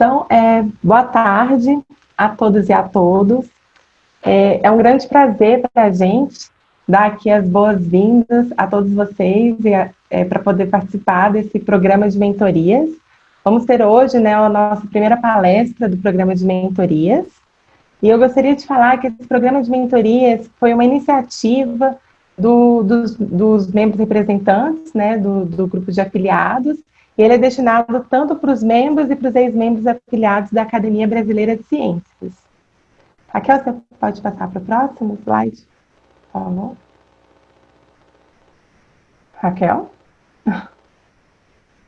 Então, é, boa tarde a todos e a todos. É, é um grande prazer para a gente dar aqui as boas-vindas a todos vocês é, para poder participar desse programa de mentorias. Vamos ter hoje né, a nossa primeira palestra do programa de mentorias. E eu gostaria de falar que esse programa de mentorias foi uma iniciativa do, dos, dos, membros representantes né, do, do grupo de afiliados, ele é destinado tanto para os membros e para os ex-membros afiliados da Academia Brasileira de Ciências. Raquel, você pode passar para o próximo slide? Por favor. Raquel?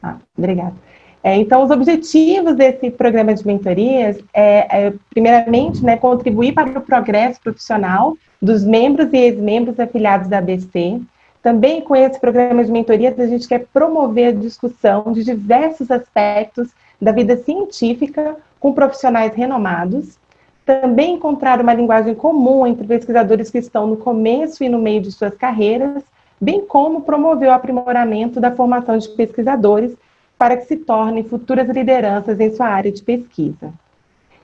Ah, obrigada. É, então, os objetivos desse programa de mentorias é, é primeiramente, né, contribuir para o progresso profissional dos membros e ex-membros afiliados da ABC. Também com esse programa de mentorias, a gente quer promover a discussão de diversos aspectos da vida científica com profissionais renomados. Também encontrar uma linguagem comum entre pesquisadores que estão no começo e no meio de suas carreiras, bem como promover o aprimoramento da formação de pesquisadores para que se tornem futuras lideranças em sua área de pesquisa.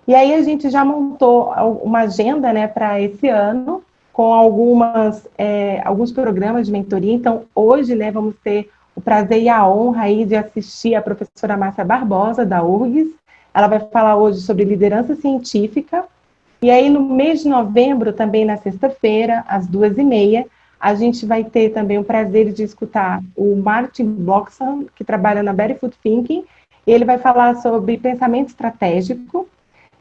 E aí a gente já montou uma agenda né, para esse ano, com algumas, é, alguns programas de mentoria. Então, hoje né, vamos ter o prazer e a honra aí de assistir a professora Márcia Barbosa, da URGS. Ela vai falar hoje sobre liderança científica. E aí, no mês de novembro, também na sexta-feira, às duas e meia, a gente vai ter também o prazer de escutar o Martin Bloxham, que trabalha na Barefoot Thinking. Ele vai falar sobre pensamento estratégico.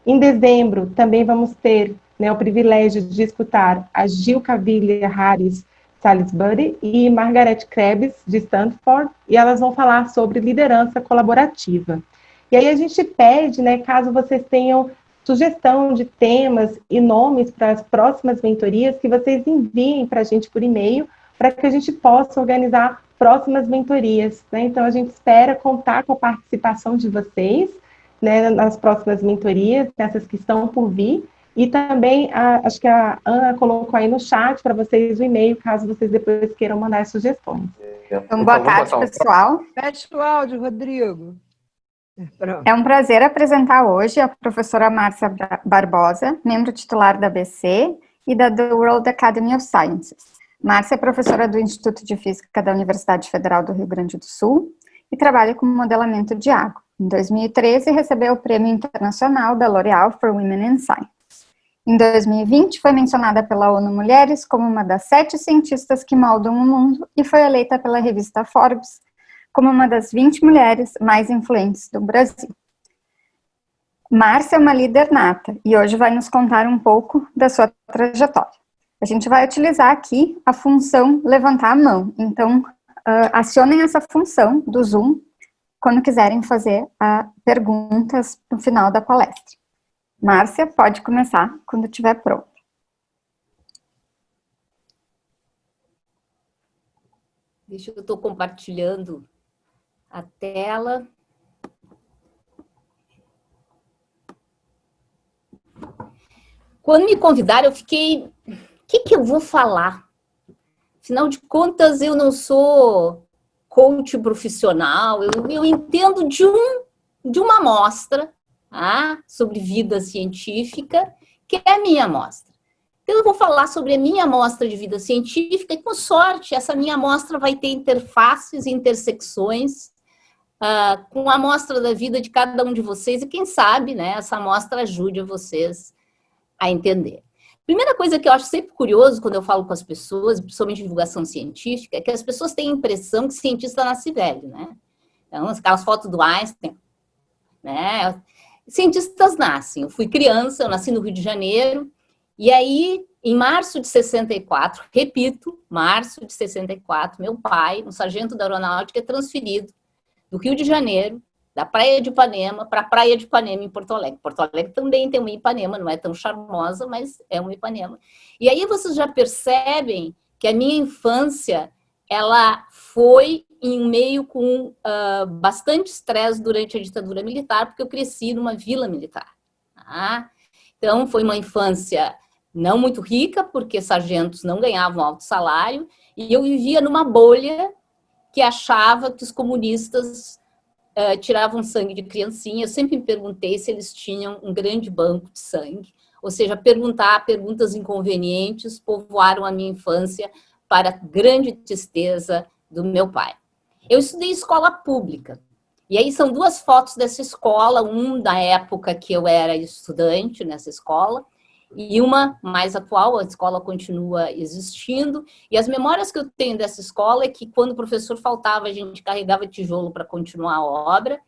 Em dezembro, também vamos ter né, o privilégio de escutar a Gil Cavilla Harris Salisbury e Margaret Krebs, de Stanford, e elas vão falar sobre liderança colaborativa. E aí a gente pede, né, caso vocês tenham sugestão de temas e nomes para as próximas mentorias, que vocês enviem para a gente por e-mail, para que a gente possa organizar próximas mentorias. Né? Então, a gente espera contar com a participação de vocês né, nas próximas mentorias, nessas que estão por vir, e também, a, acho que a Ana colocou aí no chat para vocês o e-mail, caso vocês depois queiram mandar sugestões. Então, boa tarde, pessoal. Fecha o áudio, Rodrigo. Pronto. É um prazer apresentar hoje a professora Márcia Barbosa, membro titular da BC e da The World Academy of Sciences. Márcia é professora do Instituto de Física da Universidade Federal do Rio Grande do Sul e trabalha com modelamento de água. Em 2013, recebeu o Prêmio Internacional da L'Oréal for Women in Science. Em 2020, foi mencionada pela ONU Mulheres como uma das sete cientistas que moldam o mundo e foi eleita pela revista Forbes como uma das 20 mulheres mais influentes do Brasil. Márcia é uma líder nata e hoje vai nos contar um pouco da sua trajetória. A gente vai utilizar aqui a função levantar a mão, então uh, acionem essa função do Zoom quando quiserem fazer uh, perguntas no final da palestra. Márcia, pode começar quando estiver pronto. Deixa eu estou compartilhando a tela. Quando me convidaram, eu fiquei, o que, que eu vou falar? Afinal de contas, eu não sou coach profissional, eu, eu entendo de, um, de uma amostra ah, sobre vida científica, que é a minha amostra. Então, eu vou falar sobre a minha amostra de vida científica e, com sorte, essa minha amostra vai ter interfaces e intersecções uh, com a amostra da vida de cada um de vocês e, quem sabe, né, essa amostra ajude vocês a entender. Primeira coisa que eu acho sempre curioso quando eu falo com as pessoas, principalmente divulgação científica, é que as pessoas têm a impressão que cientista nasce velho, né? Então, aquelas fotos do Einstein, né? Cientistas nascem. Eu fui criança, eu nasci no Rio de Janeiro, e aí, em março de 64, repito, março de 64, meu pai, um sargento da aeronáutica, é transferido do Rio de Janeiro, da Praia de Ipanema, para a Praia de Ipanema, em Porto Alegre. Porto Alegre também tem uma Ipanema, não é tão charmosa, mas é uma Ipanema. E aí vocês já percebem que a minha infância, ela foi em um meio com uh, bastante estresse durante a ditadura militar, porque eu cresci numa vila militar. Tá? Então, foi uma infância não muito rica, porque sargentos não ganhavam alto salário, e eu vivia numa bolha que achava que os comunistas uh, tiravam sangue de criancinha. Eu sempre me perguntei se eles tinham um grande banco de sangue, ou seja, perguntar perguntas inconvenientes povoaram a minha infância para grande tristeza do meu pai. Eu estudei escola pública, e aí são duas fotos dessa escola, um da época que eu era estudante nessa escola, e uma mais atual, a escola continua existindo, e as memórias que eu tenho dessa escola é que quando o professor faltava, a gente carregava tijolo para continuar a obra,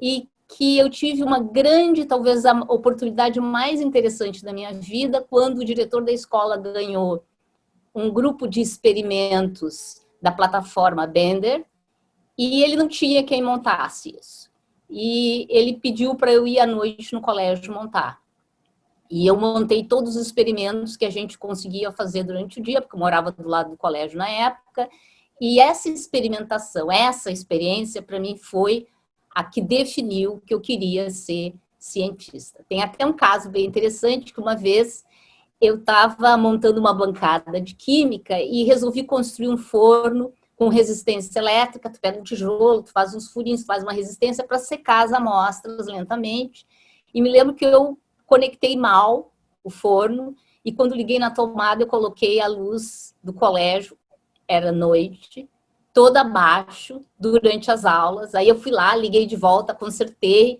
e que eu tive uma grande, talvez a oportunidade mais interessante da minha vida, quando o diretor da escola ganhou um grupo de experimentos da plataforma Bender, e ele não tinha quem montasse isso. E ele pediu para eu ir à noite no colégio montar. E eu montei todos os experimentos que a gente conseguia fazer durante o dia, porque eu morava do lado do colégio na época, e essa experimentação, essa experiência, para mim, foi a que definiu que eu queria ser cientista. Tem até um caso bem interessante, que uma vez eu estava montando uma bancada de química e resolvi construir um forno com resistência elétrica, tu pega um tijolo, tu faz uns furinhos, faz uma resistência para secar as amostras lentamente. E me lembro que eu conectei mal o forno e quando liguei na tomada eu coloquei a luz do colégio, era noite, toda abaixo durante as aulas. Aí eu fui lá, liguei de volta, consertei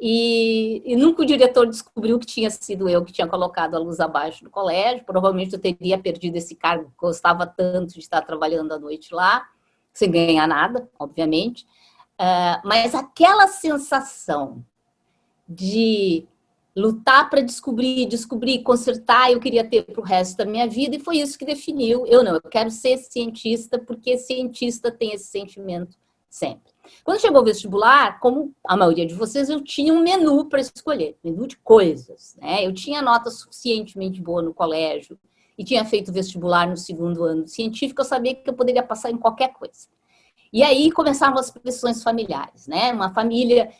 e, e, nunca o diretor descobriu que tinha sido eu que tinha colocado a luz abaixo do colégio. Provavelmente eu teria perdido esse cargo, gostava tanto de estar trabalhando à noite lá, sem ganhar nada, obviamente. Uh, mas aquela sensação de lutar para descobrir, descobrir, consertar, eu queria ter para o resto da minha vida, e foi isso que definiu. Eu não, eu quero ser cientista, porque cientista tem esse sentimento sempre. Quando chegou o vestibular, como a maioria de vocês, eu tinha um menu para escolher, menu de coisas. Né? Eu tinha nota suficientemente boa no colégio e tinha feito vestibular no segundo ano científico, eu sabia que eu poderia passar em qualquer coisa. E aí começavam as pressões familiares, né? Uma família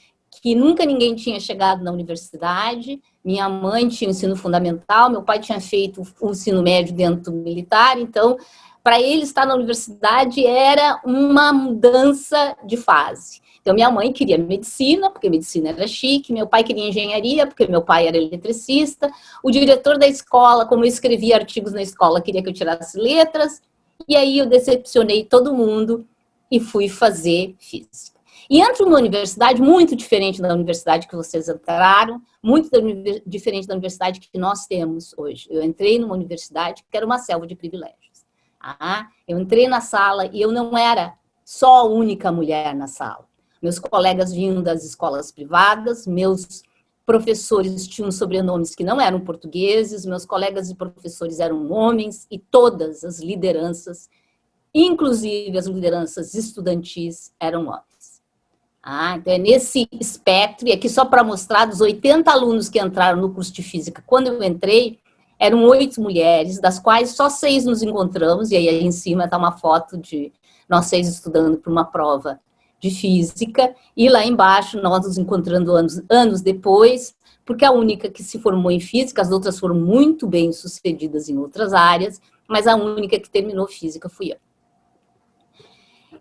que nunca ninguém tinha chegado na universidade, minha mãe tinha ensino fundamental, meu pai tinha feito o ensino médio dentro do militar, então, para ele estar na universidade era uma mudança de fase. Então, minha mãe queria medicina, porque medicina era chique, meu pai queria engenharia, porque meu pai era eletricista, o diretor da escola, como eu escrevia artigos na escola, queria que eu tirasse letras, e aí eu decepcionei todo mundo e fui fazer física. E entro numa universidade muito diferente da universidade que vocês entraram, muito diferente da universidade que nós temos hoje. Eu entrei numa universidade que era uma selva de privilégios. Ah, eu entrei na sala e eu não era só a única mulher na sala. Meus colegas vinham das escolas privadas, meus professores tinham sobrenomes que não eram portugueses, meus colegas e professores eram homens e todas as lideranças, inclusive as lideranças estudantis, eram homens. Ah, então é nesse espectro, e aqui só para mostrar, dos 80 alunos que entraram no curso de Física, quando eu entrei, eram oito mulheres, das quais só seis nos encontramos, e aí, aí em cima está uma foto de nós seis estudando para uma prova de Física, e lá embaixo nós nos encontrando anos, anos depois, porque a única que se formou em Física, as outras foram muito bem sucedidas em outras áreas, mas a única que terminou Física fui eu.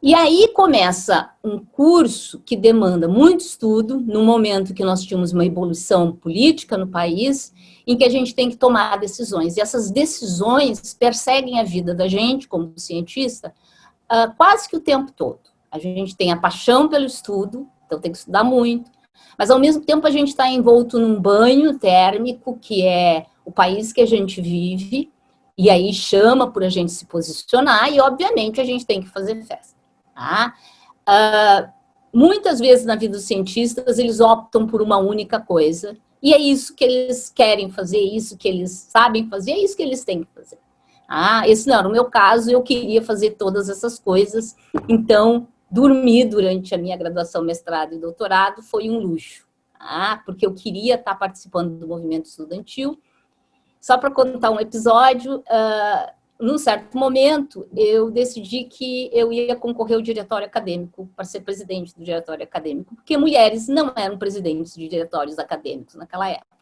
E aí começa um curso que demanda muito estudo, no momento que nós tínhamos uma evolução política no país, em que a gente tem que tomar decisões. E essas decisões perseguem a vida da gente, como cientista, uh, quase que o tempo todo. A gente tem a paixão pelo estudo, então tem que estudar muito, mas ao mesmo tempo a gente está envolto num banho térmico, que é o país que a gente vive, e aí chama por a gente se posicionar, e obviamente a gente tem que fazer festa. Tá? Uh, muitas vezes na vida dos cientistas, eles optam por uma única coisa, e é isso que eles querem fazer, é isso que eles sabem fazer, é isso que eles têm que fazer. Ah, esse não era o meu caso, eu queria fazer todas essas coisas, então dormir durante a minha graduação, mestrado e doutorado foi um luxo, ah, porque eu queria estar participando do movimento estudantil. Só para contar um episódio, uh, num certo momento, eu decidi que eu ia concorrer ao diretório acadêmico, para ser presidente do diretório acadêmico, porque mulheres não eram presidentes de diretórios acadêmicos naquela época.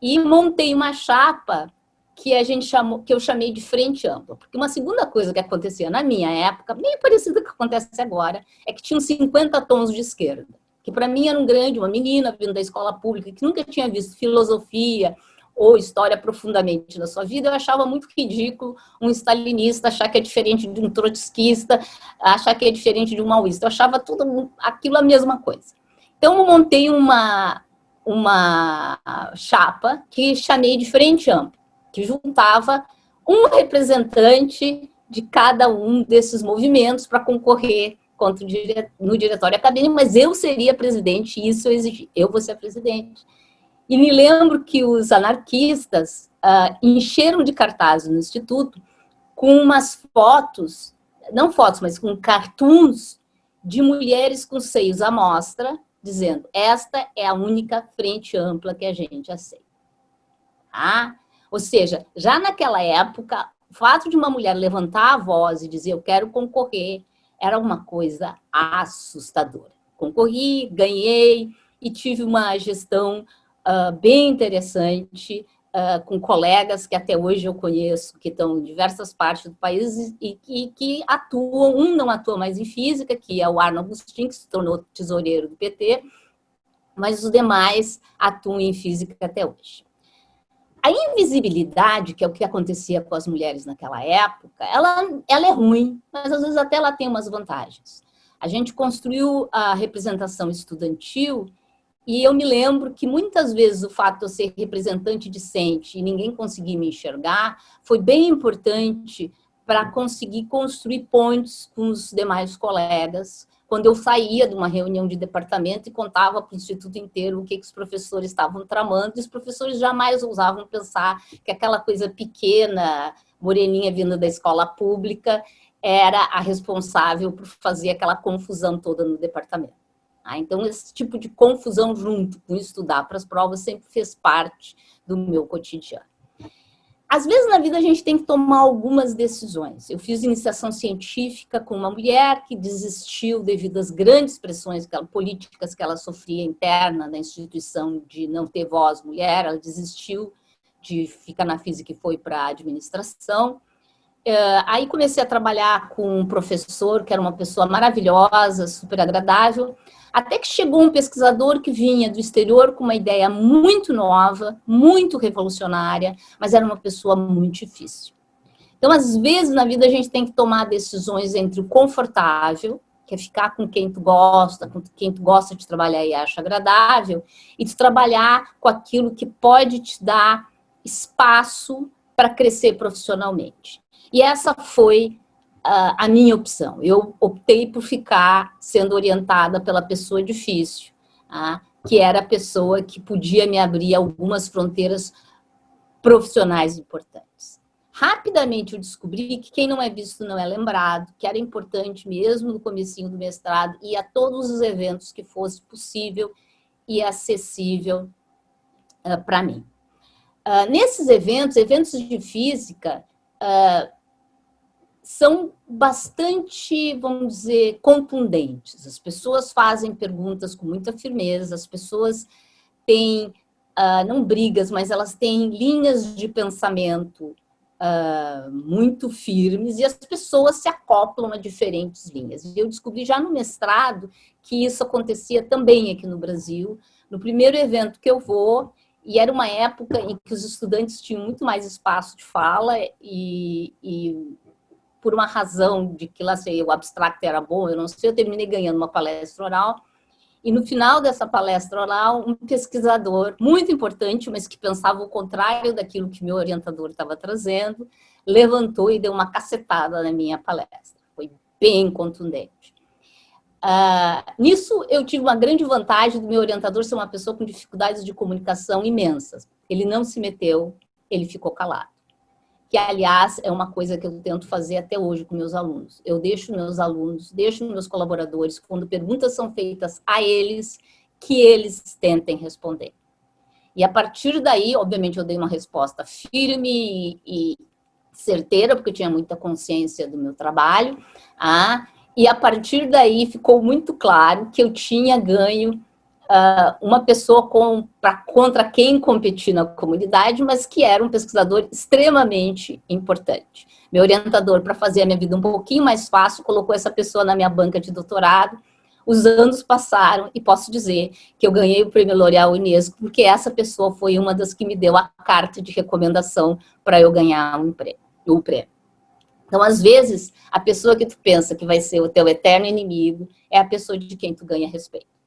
E montei uma chapa que a gente chamou, que eu chamei de frente ampla. Porque uma segunda coisa que acontecia na minha época, bem parecida com o que acontece agora, é que tinham 50 tons de esquerda. Que para mim era um grande, uma menina vindo da escola pública, que nunca tinha visto filosofia ou história profundamente na sua vida, eu achava muito ridículo um stalinista achar que é diferente de um trotskista, achar que é diferente de um maoísta. Eu achava tudo aquilo a mesma coisa. Então, eu montei uma, uma chapa que chamei de frente ampla que juntava um representante de cada um desses movimentos para concorrer contra no diretório acadêmico, mas eu seria presidente, isso eu exigi, eu vou ser presidente. E me lembro que os anarquistas uh, encheram de cartazes no Instituto com umas fotos, não fotos, mas com cartoons de mulheres com seios à mostra, dizendo, esta é a única frente ampla que a gente aceita. Ah, ou seja, já naquela época, o fato de uma mulher levantar a voz e dizer eu quero concorrer era uma coisa assustadora. Concorri, ganhei e tive uma gestão uh, bem interessante uh, com colegas que até hoje eu conheço, que estão em diversas partes do país e, que atuam, um não atua mais em física, que é o Arno Agostinho, que se tornou tesoureiro do PT, mas os demais atuam em física até hoje. A invisibilidade, que é o que acontecia com as mulheres naquela época, ela, ela é ruim, mas às vezes até ela tem umas vantagens. A gente construiu a representação estudantil e eu me lembro que muitas vezes o fato de eu ser representante discente e ninguém conseguir me enxergar foi bem importante para conseguir construir pontes com os demais colegas, quando eu saía de uma reunião de departamento e contava para o instituto inteiro o que, que os professores estavam tramando, e os professores jamais ousavam pensar que aquela coisa pequena, moreninha vinda da escola pública, era a responsável por fazer aquela confusão toda no departamento. Ah, então, esse tipo de confusão junto com estudar para as provas sempre fez parte do meu cotidiano. Às vezes na vida a gente tem que tomar algumas decisões. Eu fiz iniciação científica com uma mulher que desistiu devido às grandes pressões que ela, políticas que ela sofria interna na instituição de não ter voz mulher, ela desistiu de ficar na física e foi para a administração. Uh, aí comecei a trabalhar com um professor que era uma pessoa maravilhosa, super agradável, até que chegou um pesquisador que vinha do exterior com uma ideia muito nova, muito revolucionária, mas era uma pessoa muito difícil. Então, às vezes, na vida, a gente tem que tomar decisões entre o confortável, que é ficar com quem tu gosta, com quem tu gosta de trabalhar e acha agradável, e de trabalhar com aquilo que pode te dar espaço para crescer profissionalmente. E essa foi a minha opção. Eu optei por ficar sendo orientada pela pessoa difícil, uh, que era a pessoa que podia me abrir algumas fronteiras profissionais importantes. Rapidamente eu descobri que quem não é visto não é lembrado, que era importante mesmo no comecinho do mestrado ir a todos os eventos que fosse possível e acessível uh, para mim. Uh, nesses eventos, eventos de física, uh, são bastante, vamos dizer, contundentes. As pessoas fazem perguntas com muita firmeza, as pessoas têm, uh, não brigas, mas elas têm linhas de pensamento uh, muito firmes e as pessoas se acoplam a diferentes linhas. E eu descobri já no mestrado que isso acontecia também aqui no Brasil. No primeiro evento que eu vou, e era uma época em que os estudantes tinham muito mais espaço de fala e, e por uma razão de que lá sei, o abstract era bom, eu não sei, eu terminei ganhando uma palestra oral. E no final dessa palestra oral, um pesquisador muito importante, mas que pensava o contrário daquilo que meu orientador estava trazendo, levantou e deu uma cacetada na minha palestra. Foi bem contundente. Uh, nisso, eu tive uma grande vantagem do meu orientador ser uma pessoa com dificuldades de comunicação imensas. Ele não se meteu, ele ficou calado que, aliás, é uma coisa que eu tento fazer até hoje com meus alunos. Eu deixo meus alunos, deixo meus colaboradores, quando perguntas são feitas a eles, que eles tentem responder. E a partir daí, obviamente, eu dei uma resposta firme e, certeira, porque eu tinha muita consciência do meu trabalho, ah, e a partir daí ficou muito claro que eu tinha ganho uh, uma pessoa com, pra, contra quem competir na comunidade, mas que era um pesquisador extremamente importante. Meu orientador, para fazer a minha vida um pouquinho mais fácil, colocou essa pessoa na minha banca de doutorado, os anos passaram e posso dizer que eu ganhei o prêmio L'Oréal Unesco porque essa pessoa foi uma das que me deu a carta de recomendação para eu ganhar um prêmio, o prêmio. Então, às vezes, a pessoa que tu pensa que vai ser o teu eterno inimigo é a pessoa de quem tu ganha respeito.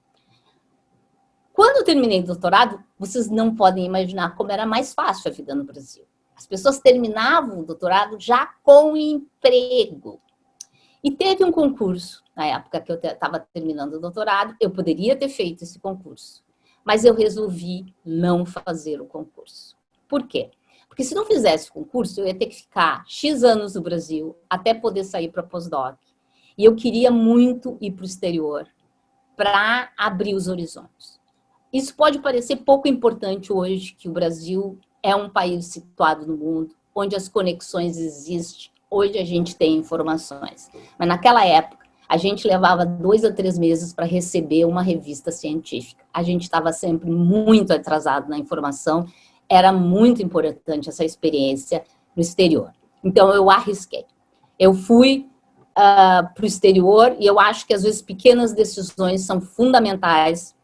Quando eu terminei o doutorado, vocês não podem imaginar como era mais fácil a vida no Brasil. As pessoas terminavam o doutorado já com emprego. E teve um concurso, na época que eu estava terminando o doutorado, eu poderia ter feito esse concurso, mas eu resolvi não fazer o concurso. Por quê? Porque se não fizesse o concurso, eu ia ter que ficar X anos no Brasil até poder sair para pós-doc. E eu queria muito ir para o exterior para abrir os horizontes. Isso pode parecer pouco importante hoje, que o Brasil é um país situado no mundo, onde as conexões existem, hoje a gente tem informações. Mas naquela época, a gente levava dois a três meses para receber uma revista científica. A gente estava sempre muito atrasado na informação, era muito importante essa experiência no exterior. Então, eu arrisquei. Eu fui uh, para o exterior e eu acho que, às vezes, pequenas decisões são fundamentais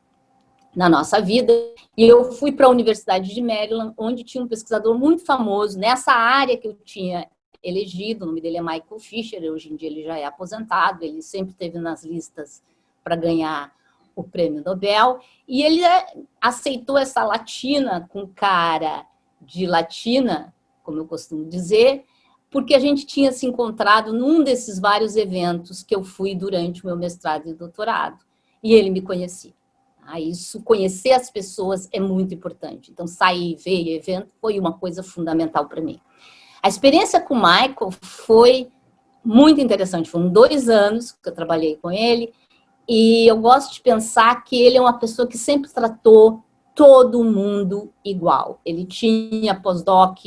na nossa vida. E eu fui para a Universidade de Maryland, onde tinha um pesquisador muito famoso nessa área que eu tinha elegido. O nome dele é Michael Fisher, hoje em dia ele já é aposentado, ele sempre esteve nas listas para ganhar o prêmio Nobel. E ele é, aceitou essa latina com cara de latina, como eu costumo dizer, porque a gente tinha se encontrado num desses vários eventos que eu fui durante o meu mestrado e doutorado. E ele me conhecia. Ah, isso, conhecer as pessoas é muito importante. Então, sair, ver evento foi uma coisa fundamental para mim. A experiência com o Michael foi muito interessante. Foram dois anos que eu trabalhei com ele e eu gosto de pensar que ele é uma pessoa que sempre tratou todo mundo igual. Ele tinha pós-doc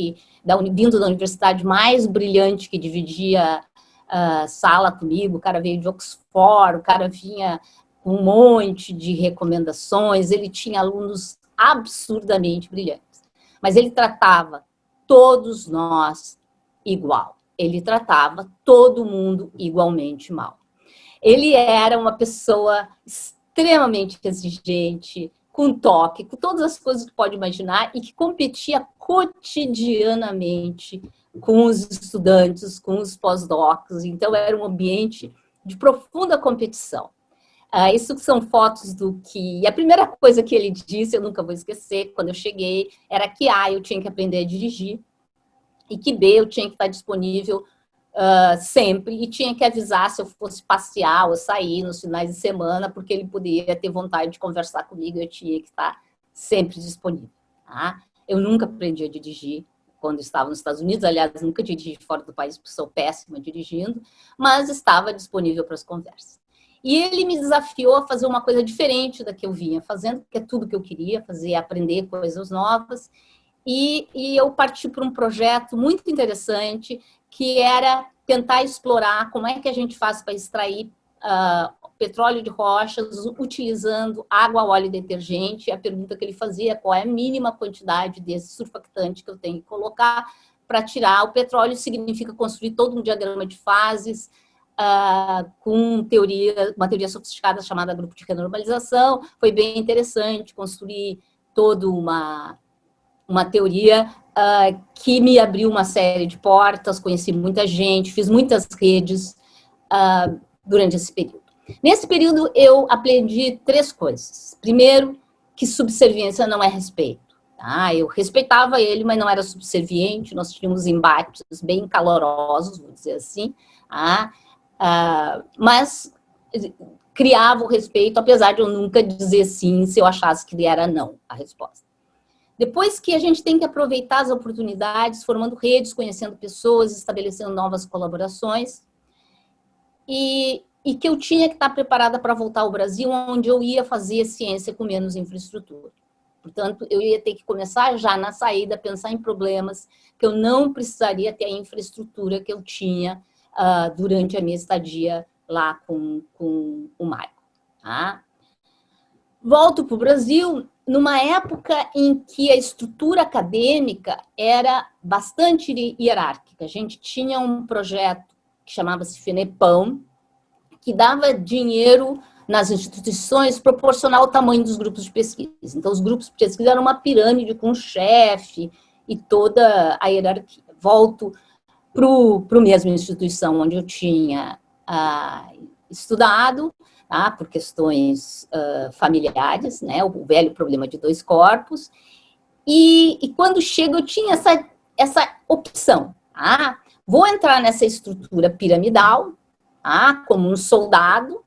vindo da universidade mais brilhante que dividia uh, sala comigo, o cara veio de Oxford, o cara vinha um monte de recomendações, ele tinha alunos absurdamente brilhantes. Mas ele tratava todos nós igual. Ele tratava todo mundo igualmente mal. Ele era uma pessoa extremamente exigente, com toque, com todas as coisas que pode imaginar e que competia cotidianamente com os estudantes, com os pós-docs. Então, era um ambiente de profunda competição. Uh, isso são fotos do que... A primeira coisa que ele disse, eu nunca vou esquecer, quando eu cheguei, era que A, eu tinha que aprender a dirigir, e que B, eu tinha que estar disponível uh, sempre, e tinha que avisar se eu fosse passear ou sair nos finais de semana, porque ele poderia ter vontade de conversar comigo, eu tinha que estar sempre disponível. Tá? Eu nunca aprendi a dirigir quando estava nos Estados Unidos, aliás, nunca dirigi fora do país, porque sou péssima dirigindo, mas estava disponível para as conversas. E ele me desafiou a fazer uma coisa diferente da que eu vinha fazendo, que é tudo que eu queria fazer, aprender coisas novas. E, e eu parti para um projeto muito interessante, que era tentar explorar como é que a gente faz para extrair uh, petróleo de rochas utilizando água, óleo e detergente. A pergunta que ele fazia é qual é a mínima quantidade desse surfactante que eu tenho que colocar para tirar o petróleo, significa construir todo um diagrama de fases, uh, com teoria, uma teoria sofisticada chamada grupo de renormalização. Foi bem interessante construir toda uma, uma teoria uh, que me abriu uma série de portas, conheci muita gente, fiz muitas redes uh, durante esse período. Nesse período, eu aprendi três coisas. Primeiro, que subserviência não é respeito. Tá? Eu respeitava ele, mas não era subserviente, nós tínhamos embates bem calorosos, vou dizer assim. Tá? Uh, mas criava o respeito, apesar de eu nunca dizer sim se eu achasse que era não a resposta. Depois que a gente tem que aproveitar as oportunidades, formando redes, conhecendo pessoas, estabelecendo novas colaborações, e, e que eu tinha que estar preparada para voltar ao Brasil, onde eu ia fazer ciência com menos infraestrutura. Portanto, eu ia ter que começar já na saída pensar em problemas que eu não precisaria ter a infraestrutura que eu tinha uh, durante a minha estadia lá com, com o Michael. Tá? volto para o Brasil numa época em que a estrutura acadêmica era bastante hierárquica. A gente tinha um projeto que chamava-se FENEPÃO, que dava dinheiro nas instituições proporcional ao tamanho dos grupos de pesquisa. Então, os grupos de pesquisa eram uma pirâmide com chefe e toda a hierarquia. Volto para a mesma instituição onde eu tinha ah, estudado, tá? por questões uh, familiares, né? o velho problema de dois corpos, e, e quando chego eu tinha essa, essa opção, tá? vou entrar nessa estrutura piramidal, tá? como um soldado,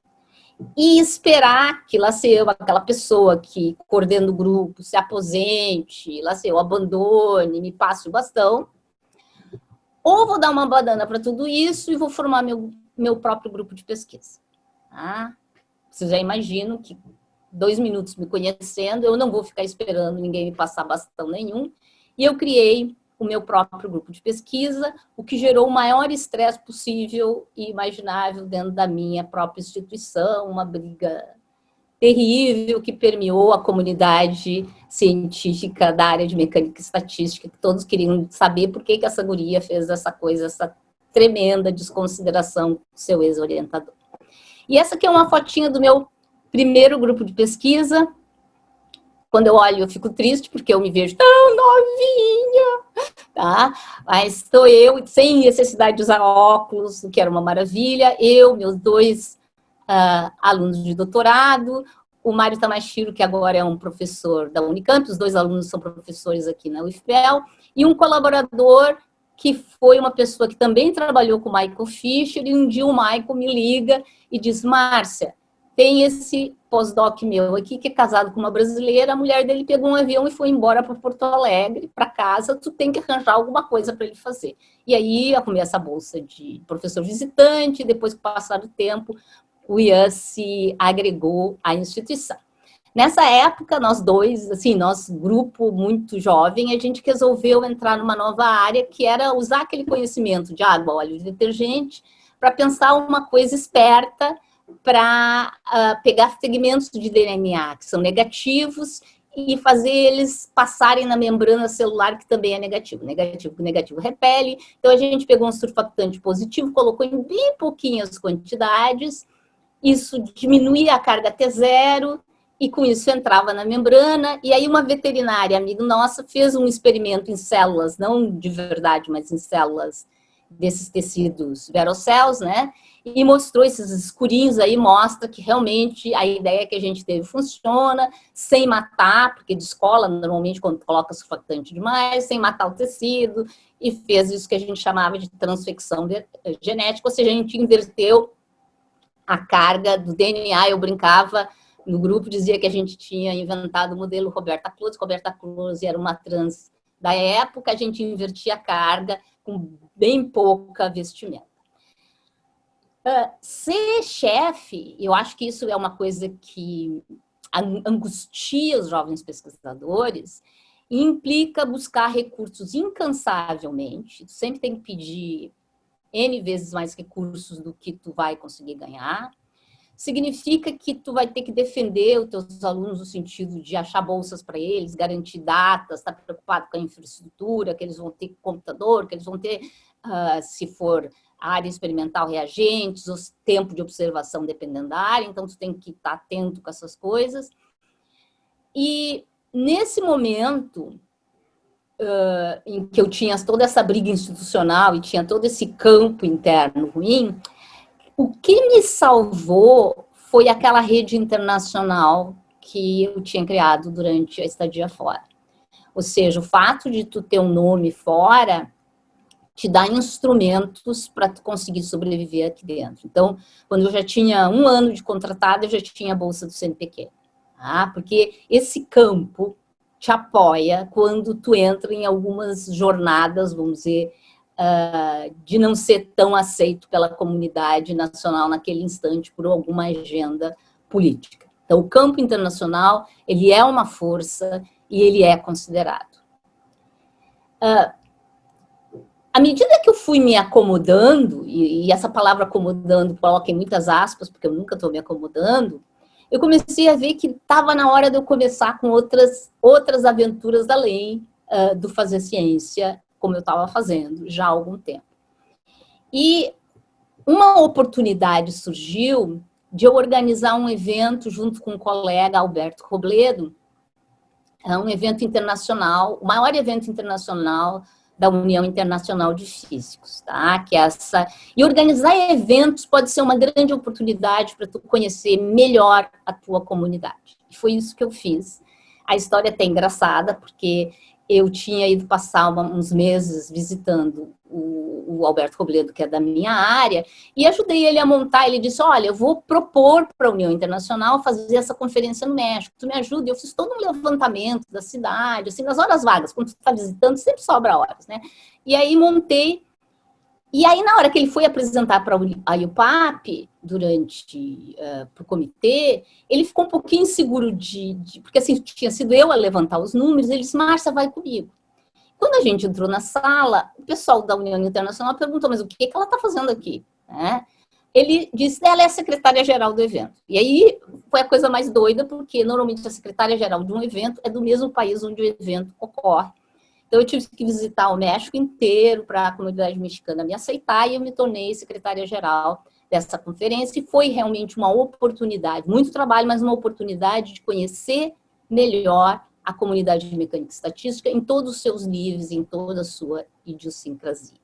e esperar que lá se eu, aquela pessoa que coordena o grupo, se aposente, lá se eu abandone, me passe o bastão, ou vou dar uma banana para tudo isso e vou formar meu, meu próprio grupo de pesquisa. Tá? Vocês já imaginam que dois minutos me conhecendo, eu não vou ficar esperando ninguém me passar bastão nenhum. E eu criei o meu próprio grupo de pesquisa, o que gerou o maior estresse possível e imaginável dentro da minha própria instituição, uma briga terrível que permeou a comunidade científica da área de mecânica e estatística, que todos queriam saber por que, que essa guria fez essa coisa, essa tremenda desconsideração do seu ex-orientador. E essa aqui é uma fotinha do meu primeiro grupo de pesquisa, quando eu olho, eu fico triste, porque eu me vejo tão novinha, tá? Mas estou eu, sem necessidade de usar óculos, o que era uma maravilha. Eu, meus dois uh, alunos de doutorado, o Mário Tamashiro, que agora é um professor da Unicamp, os dois alunos são professores aqui na UFPEL, e um colaborador que foi uma pessoa que também trabalhou com o Michael Fisher, e um dia o Michael me liga e diz, Márcia, tem esse pós-doc meu aqui, que é casado com uma brasileira, a mulher dele pegou um avião e foi embora para Porto Alegre, para casa, tu tem que arranjar alguma coisa para ele fazer. E aí arrumei essa bolsa de professor visitante, depois que passar o tempo, o Ian se agregou à instituição. Nessa época, nós dois, assim, nosso grupo muito jovem, a gente resolveu entrar numa nova área, que era usar aquele conhecimento de água, óleo, de detergente, para pensar uma coisa esperta, para uh, pegar segmentos de DNA que são negativos e fazer eles passarem na membrana celular, que também é negativo. Negativo negativo repele. Então, a gente pegou um surfactante positivo, colocou em bem pouquinhas quantidades, isso diminuía a carga T0, e com isso entrava na membrana, e aí uma veterinária, amigo nossa, fez um experimento em células, não de verdade, mas em células desses tecidos verocels, né? E mostrou esses escurinhos aí, mostra que realmente a ideia que a gente teve funciona, sem matar, porque descola normalmente quando coloca surfactante demais, sem matar o tecido, e fez isso que a gente chamava de transfecção genética, ou seja, a gente inverteu a carga do DNA, eu brincava no grupo, dizia que a gente tinha inventado o modelo Roberta Close, Roberta Close era uma trans da época, a gente invertia a carga com bem pouca vestimenta. Uh, ser chefe, eu acho que isso é uma coisa que angustia os jovens pesquisadores, implica buscar recursos incansavelmente, sempre tem que pedir N vezes mais recursos do que tu vai conseguir ganhar, significa que tu vai ter que defender os teus alunos no sentido de achar bolsas para eles, garantir datas, estar tá preocupado com a infraestrutura, que eles vão ter computador, que eles vão ter, uh, se for área experimental, reagentes, ou tempo de observação dependendo da área, então tu tem que estar tá atento com essas coisas. E nesse momento uh, em que eu tinha toda essa briga institucional e tinha todo esse campo interno ruim, o que me salvou foi aquela rede internacional que eu tinha criado durante a estadia fora. Ou seja, o fato de tu ter um nome fora te dá instrumentos para conseguir sobreviver aqui dentro. Então, quando eu já tinha um ano de contratado, eu já tinha a bolsa do CNPq. Tá? Porque esse campo te apoia quando tu entra em algumas jornadas, vamos dizer, uh, de não ser tão aceito pela comunidade nacional naquele instante por alguma agenda política. Então, o campo internacional, ele é uma força e ele é considerado. Uh, à medida que eu fui me acomodando, e, e essa palavra acomodando coloca em muitas aspas, porque eu nunca estou me acomodando, eu comecei a ver que estava na hora de eu começar com outras, outras aventuras além uh, do fazer ciência, como eu estava fazendo já há algum tempo. E uma oportunidade surgiu de eu organizar um evento junto com o colega Alberto Robledo, é um evento internacional, o maior evento internacional da União Internacional de Físicos, tá? Que é essa e organizar eventos pode ser uma grande oportunidade para tu conhecer melhor a tua comunidade. E foi isso que eu fiz. A história é até engraçada porque eu tinha ido passar uns meses visitando o, o, Alberto Robledo, que é da minha área, e ajudei ele a montar. Ele disse: Olha, eu vou propor para a União Internacional fazer essa conferência no México. Tu me ajuda? Eu fiz todo um levantamento da cidade, assim, nas horas vagas, quando tu está visitando, sempre sobra horas, né? E aí montei. E aí, na hora que ele foi apresentar para a IUPAP, durante, uh, para o comitê, ele ficou um pouquinho inseguro de, de, porque assim, tinha sido eu a levantar os números, ele disse, Márcia, vai comigo. Quando a gente entrou na sala, o pessoal da União Internacional perguntou, mas o que, que ela está fazendo aqui? Né? Ele disse, ela é a secretária-geral do evento. E aí foi a coisa mais doida, porque normalmente a secretária-geral de um evento é do mesmo país onde o evento ocorre. Então eu tive que visitar o México inteiro para a comunidade mexicana me aceitar e eu me tornei secretária-geral dessa conferência e foi realmente uma oportunidade, muito trabalho, mas uma oportunidade de conhecer melhor a comunidade de mecânica estatística em todos os seus níveis, em toda a sua idiosincrasia.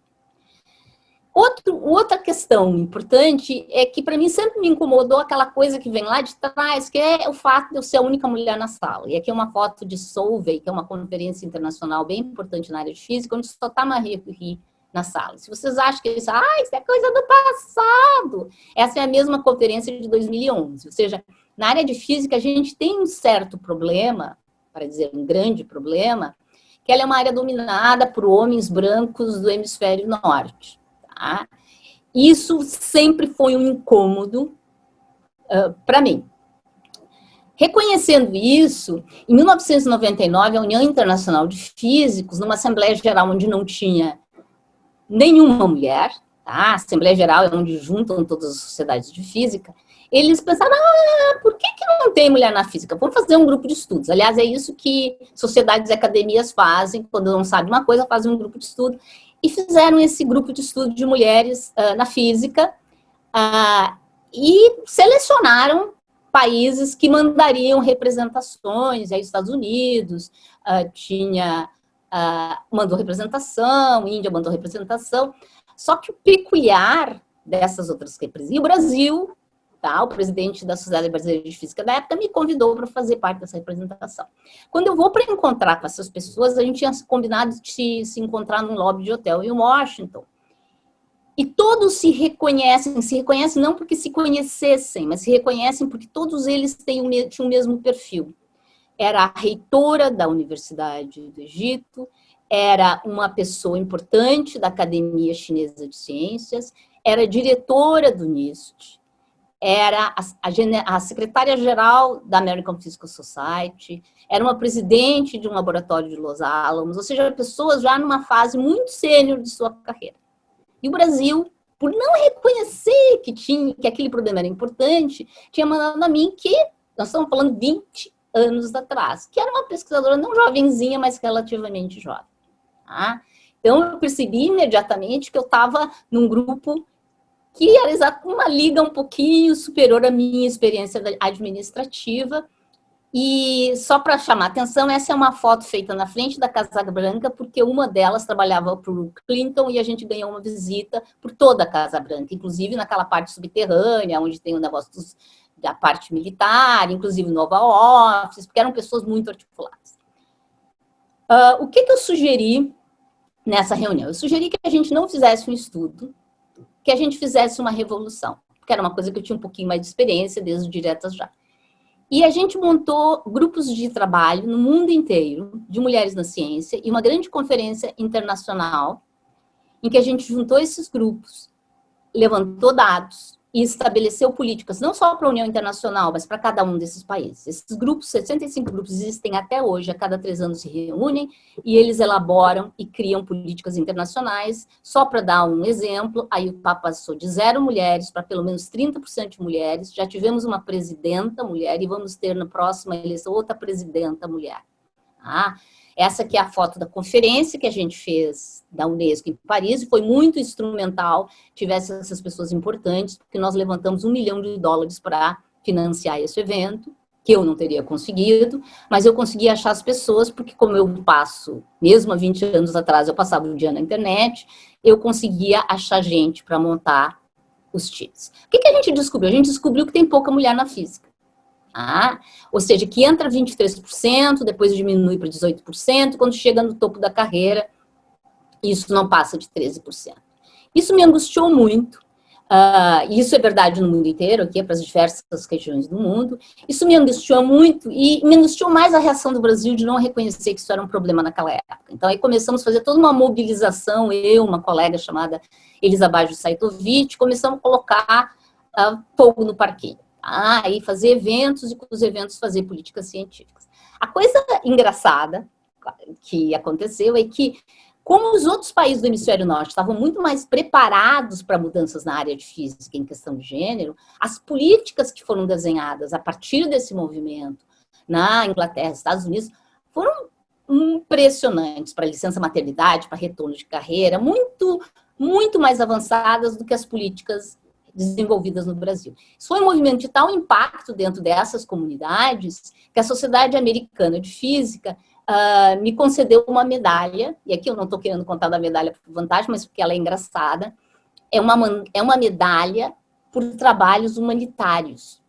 Outro, outra questão importante é que para mim sempre me incomodou aquela coisa que vem lá de trás, que é o fato de eu ser a única mulher na sala. E aqui é uma foto de Solvay, que é uma conferência internacional bem importante na área de física, onde só está Marie Curie na sala. Se vocês acham que isso, ah, isso é coisa do passado, essa é a mesma conferência de 2011. Ou seja, na área de física a gente tem um certo problema para dizer um grande problema, que ela é uma área dominada por homens brancos do hemisfério norte. Tá? Isso sempre foi um incômodo uh, para mim. Reconhecendo isso, em 1999, a União Internacional de Físicos, numa Assembleia Geral onde não tinha nenhuma mulher, tá? a Assembleia Geral é onde juntam todas as sociedades de física, eles pensaram, ah, por que, que não tem mulher na física? Vamos fazer um grupo de estudos. Aliás, é isso que sociedades e academias fazem, quando não sabem uma coisa, fazem um grupo de estudo. E fizeram esse grupo de estudo de mulheres uh, na física uh, e selecionaram países que mandariam representações, aí Estados Unidos uh, tinha, mandou representação, Índia mandou representação, só que o peculiar dessas outras representações, e o Brasil Tá? O presidente da Sociedade Brasileira de Física da época me convidou para fazer parte dessa representação. Quando eu vou para encontrar com essas pessoas, a gente tinha combinado de se encontrar num lobby de hotel em Washington. E todos se reconhecem, se reconhecem não porque se conhecessem, mas se reconhecem porque todos eles têm o, tinham o mesmo perfil. Era a reitora da Universidade do Egito, era uma pessoa importante da Academia Chinesa de Ciências, era diretora do NIST, era a, a, a secretária-geral da American Physical Society, era uma presidente de um laboratório de Los Alamos, ou seja, pessoas já numa fase muito sênior de sua carreira. E o Brasil, por não reconhecer que, tinha, que aquele problema era importante, tinha mandado a mim que, nós estamos falando 20 anos atrás, que era uma pesquisadora não jovenzinha, mas relativamente jovem. Tá? Então, eu percebi imediatamente que eu estava num grupo que era uma liga um pouquinho superior à minha experiência administrativa. E só para chamar atenção, essa é uma foto feita na frente da Casa Branca, porque uma delas trabalhava para o Clinton e a gente ganhou uma visita por toda a Casa Branca, inclusive naquela parte subterrânea, onde tem o negócio dos, da parte militar, inclusive no Oval Office, porque eram pessoas muito articuladas. Uh, o que, que eu sugeri nessa reunião? Eu sugeri que a gente não fizesse um estudo que a gente fizesse uma revolução, que era uma coisa que eu tinha um pouquinho mais de experiência desde Diretas Já. E a gente montou grupos de trabalho no mundo inteiro, de mulheres na ciência, e uma grande conferência internacional, em que a gente juntou esses grupos, levantou dados, e estabeleceu políticas, não só para a União Internacional, mas para cada um desses países. Esses grupos, 65 grupos, existem até hoje, a cada três anos se reúnem, e eles elaboram e criam políticas internacionais. Só para dar um exemplo, aí o Papa passou de zero mulheres para pelo menos 30% de mulheres, já tivemos uma presidenta mulher, e vamos ter na próxima eleição outra presidenta mulher. Ah, essa aqui é a foto da conferência que a gente fez da Unesco em Paris, e foi muito instrumental, tivesse essas pessoas importantes, porque nós levantamos um milhão de dólares para financiar esse evento, que eu não teria conseguido, mas eu consegui achar as pessoas, porque como eu passo, mesmo há 20 anos atrás, eu passava o dia na internet, eu conseguia achar gente para montar os times. O que, que a gente descobriu? A gente descobriu que tem pouca mulher na física. Ah, ou seja, que entra 23%, depois diminui para 18%, quando chega no topo da carreira, isso não passa de 13%. Isso me angustiou muito, uh, isso é verdade no mundo inteiro, aqui é para as diversas regiões do mundo, isso me angustiou muito e me angustiou mais a reação do Brasil de não reconhecer que isso era um problema naquela época. Então aí começamos a fazer toda uma mobilização, eu, uma colega chamada Elizabeth Saitovic, começamos a colocar uh, fogo no parquinho. Ah, e fazer eventos e com os eventos fazer políticas científicas. A coisa engraçada que aconteceu é que, como os outros países do hemisfério norte estavam muito mais preparados para mudanças na área de física em questão de gênero, as políticas que foram desenhadas a partir desse movimento na Inglaterra, Estados Unidos, foram impressionantes para licença maternidade, para retorno de carreira, muito, muito mais avançadas do que as políticas desenvolvidas no Brasil. Isso foi um movimento de tal impacto dentro dessas comunidades que a Sociedade Americana de Física uh, me concedeu uma medalha, e aqui eu não estou querendo contar da medalha por vantagem, mas porque ela é engraçada, é uma, é uma medalha por trabalhos humanitários.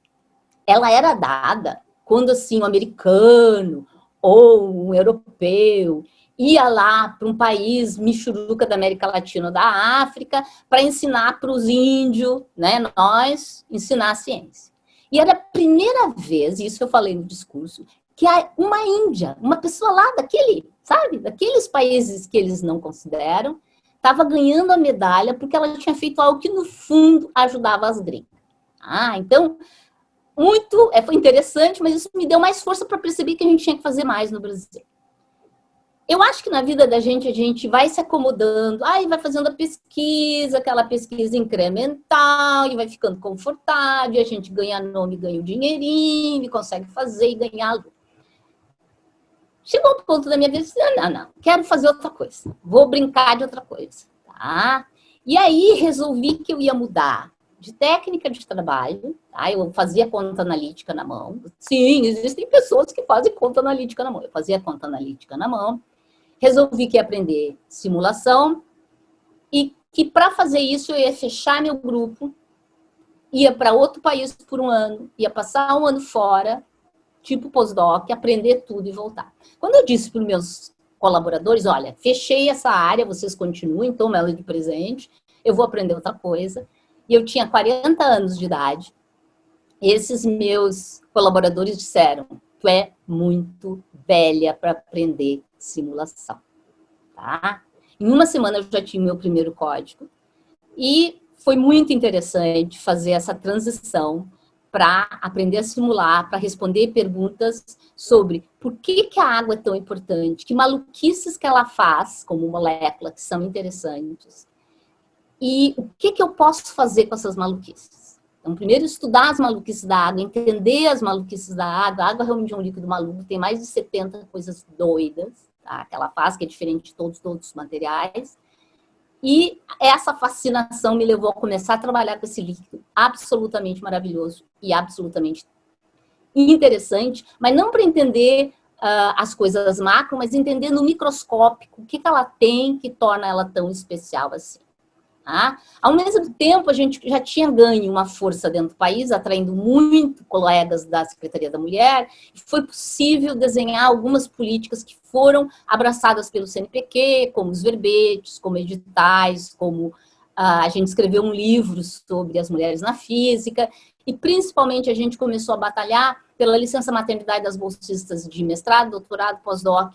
Ela era dada quando, assim, um americano ou um europeu ia lá para um país michuruca da América Latina da África para ensinar para os índios, né, nós, ensinar a ciência. E era a primeira vez, isso eu falei no discurso, que uma índia, uma pessoa lá daquele, sabe, daqueles países que eles não consideram, estava ganhando a medalha porque ela tinha feito algo que, no fundo, ajudava as gringas. Ah, então, muito, é, foi interessante, mas isso me deu mais força para perceber que a gente tinha que fazer mais no Brasil eu acho que na vida da gente, a gente vai se acomodando, aí vai fazendo a pesquisa, aquela pesquisa incremental, e vai ficando confortável, a gente ganha nome, ganha o dinheirinho, e consegue fazer e ganhar Chegou um ponto da minha vida, disse, não, não, quero fazer outra coisa, vou brincar de outra coisa, tá? E aí resolvi que eu ia mudar de técnica de trabalho, tá? eu fazia conta analítica na mão. Sim, existem pessoas que fazem conta analítica na mão. Eu fazia conta analítica na mão, resolvi que ia aprender simulação e que para fazer isso eu ia fechar meu grupo, ia para outro país por um ano, ia passar um ano fora, tipo pós-doc, aprender tudo e voltar. Quando eu disse para os meus colaboradores, olha, fechei essa área, vocês continuem, toma ela de presente, eu vou aprender outra coisa. E eu tinha 40 anos de idade. Esses meus colaboradores disseram, tu é muito velha para aprender simulação, tá? Em uma semana eu já tinha o meu primeiro código e foi muito interessante fazer essa transição para aprender a simular, para responder perguntas sobre por que, que a água é tão importante, que maluquices que ela faz como molécula que são interessantes e o que, que eu posso fazer com essas maluquices. Então, primeiro estudar as maluquices da água, entender as maluquices da água. A água realmente é um líquido maluco, tem mais de 70 coisas doidas tá? que ela faz, que é diferente de todos, todos os materiais. E essa fascinação me levou a começar a trabalhar com esse líquido absolutamente maravilhoso e absolutamente interessante, mas não para entender uh, as coisas macro, mas entender no microscópico o que, que ela tem que torna ela tão especial assim. Tá? Ao mesmo tempo, a gente já tinha ganho uma força dentro do país, atraindo muito colegas da Secretaria da Mulher, e foi possível desenhar algumas políticas que foram abraçadas pelo CNPq, como os verbetes, como editais, como ah, a gente escreveu um livro sobre as mulheres na física, e principalmente a gente começou a batalhar pela licença maternidade das bolsistas de mestrado, doutorado, pós-doc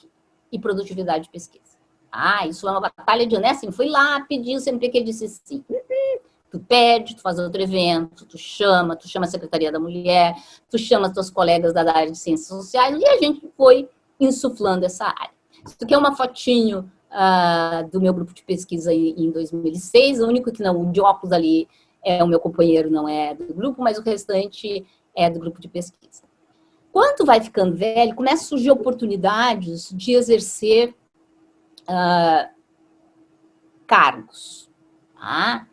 e produtividade de pesquisa. Ah, isso é uma batalha de honesto, assim, fui lá, pedi, o CNPq disse sim. Tu pede, tu faz outro evento, tu chama, tu chama a Secretaria da Mulher, tu chama as tuas colegas da área de Ciências Sociais, e a gente foi insuflando essa área. Isso aqui é uma fotinho uh, do meu grupo de pesquisa em, em 2006, o único que não, o de óculos ali é o meu companheiro, não é do grupo, mas o restante é do grupo de pesquisa. Quando vai ficando velho, começa a surgir oportunidades de exercer cargos. Tá?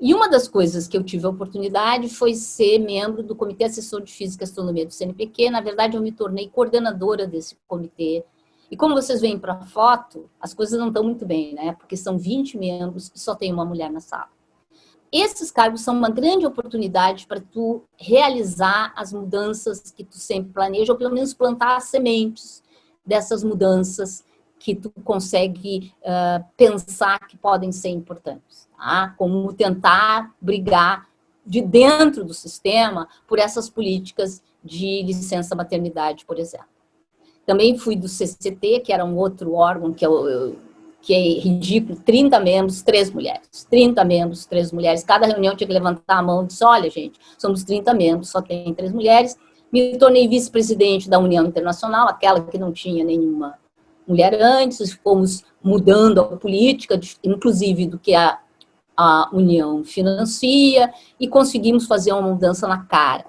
E uma das coisas que eu tive a oportunidade foi ser membro do Comitê Assessor de Física e Astronomia do CNPq. Na verdade, eu me tornei coordenadora desse comitê. E como vocês veem para a foto, as coisas não estão muito bem, né? Porque são 20 membros e só tem uma mulher na sala. Esses cargos são uma grande oportunidade para tu realizar as mudanças que tu sempre planeja, ou pelo menos plantar as sementes dessas mudanças que tu consegue uh, pensar que podem ser importantes, tá? Como tentar brigar de dentro do sistema por essas políticas de licença maternidade, por exemplo. Também fui do CCT, que era um outro órgão que eu, eu que é ridículo, 30 membros, três mulheres. 30 membros, três mulheres. Cada reunião tinha que levantar a mão e dizer, olha, gente, somos 30 membros, só tem três mulheres. Me tornei vice-presidente da União Internacional, aquela que não tinha nenhuma mulher antes, fomos mudando a política, inclusive do que a, a União financia, e conseguimos fazer uma mudança na cara.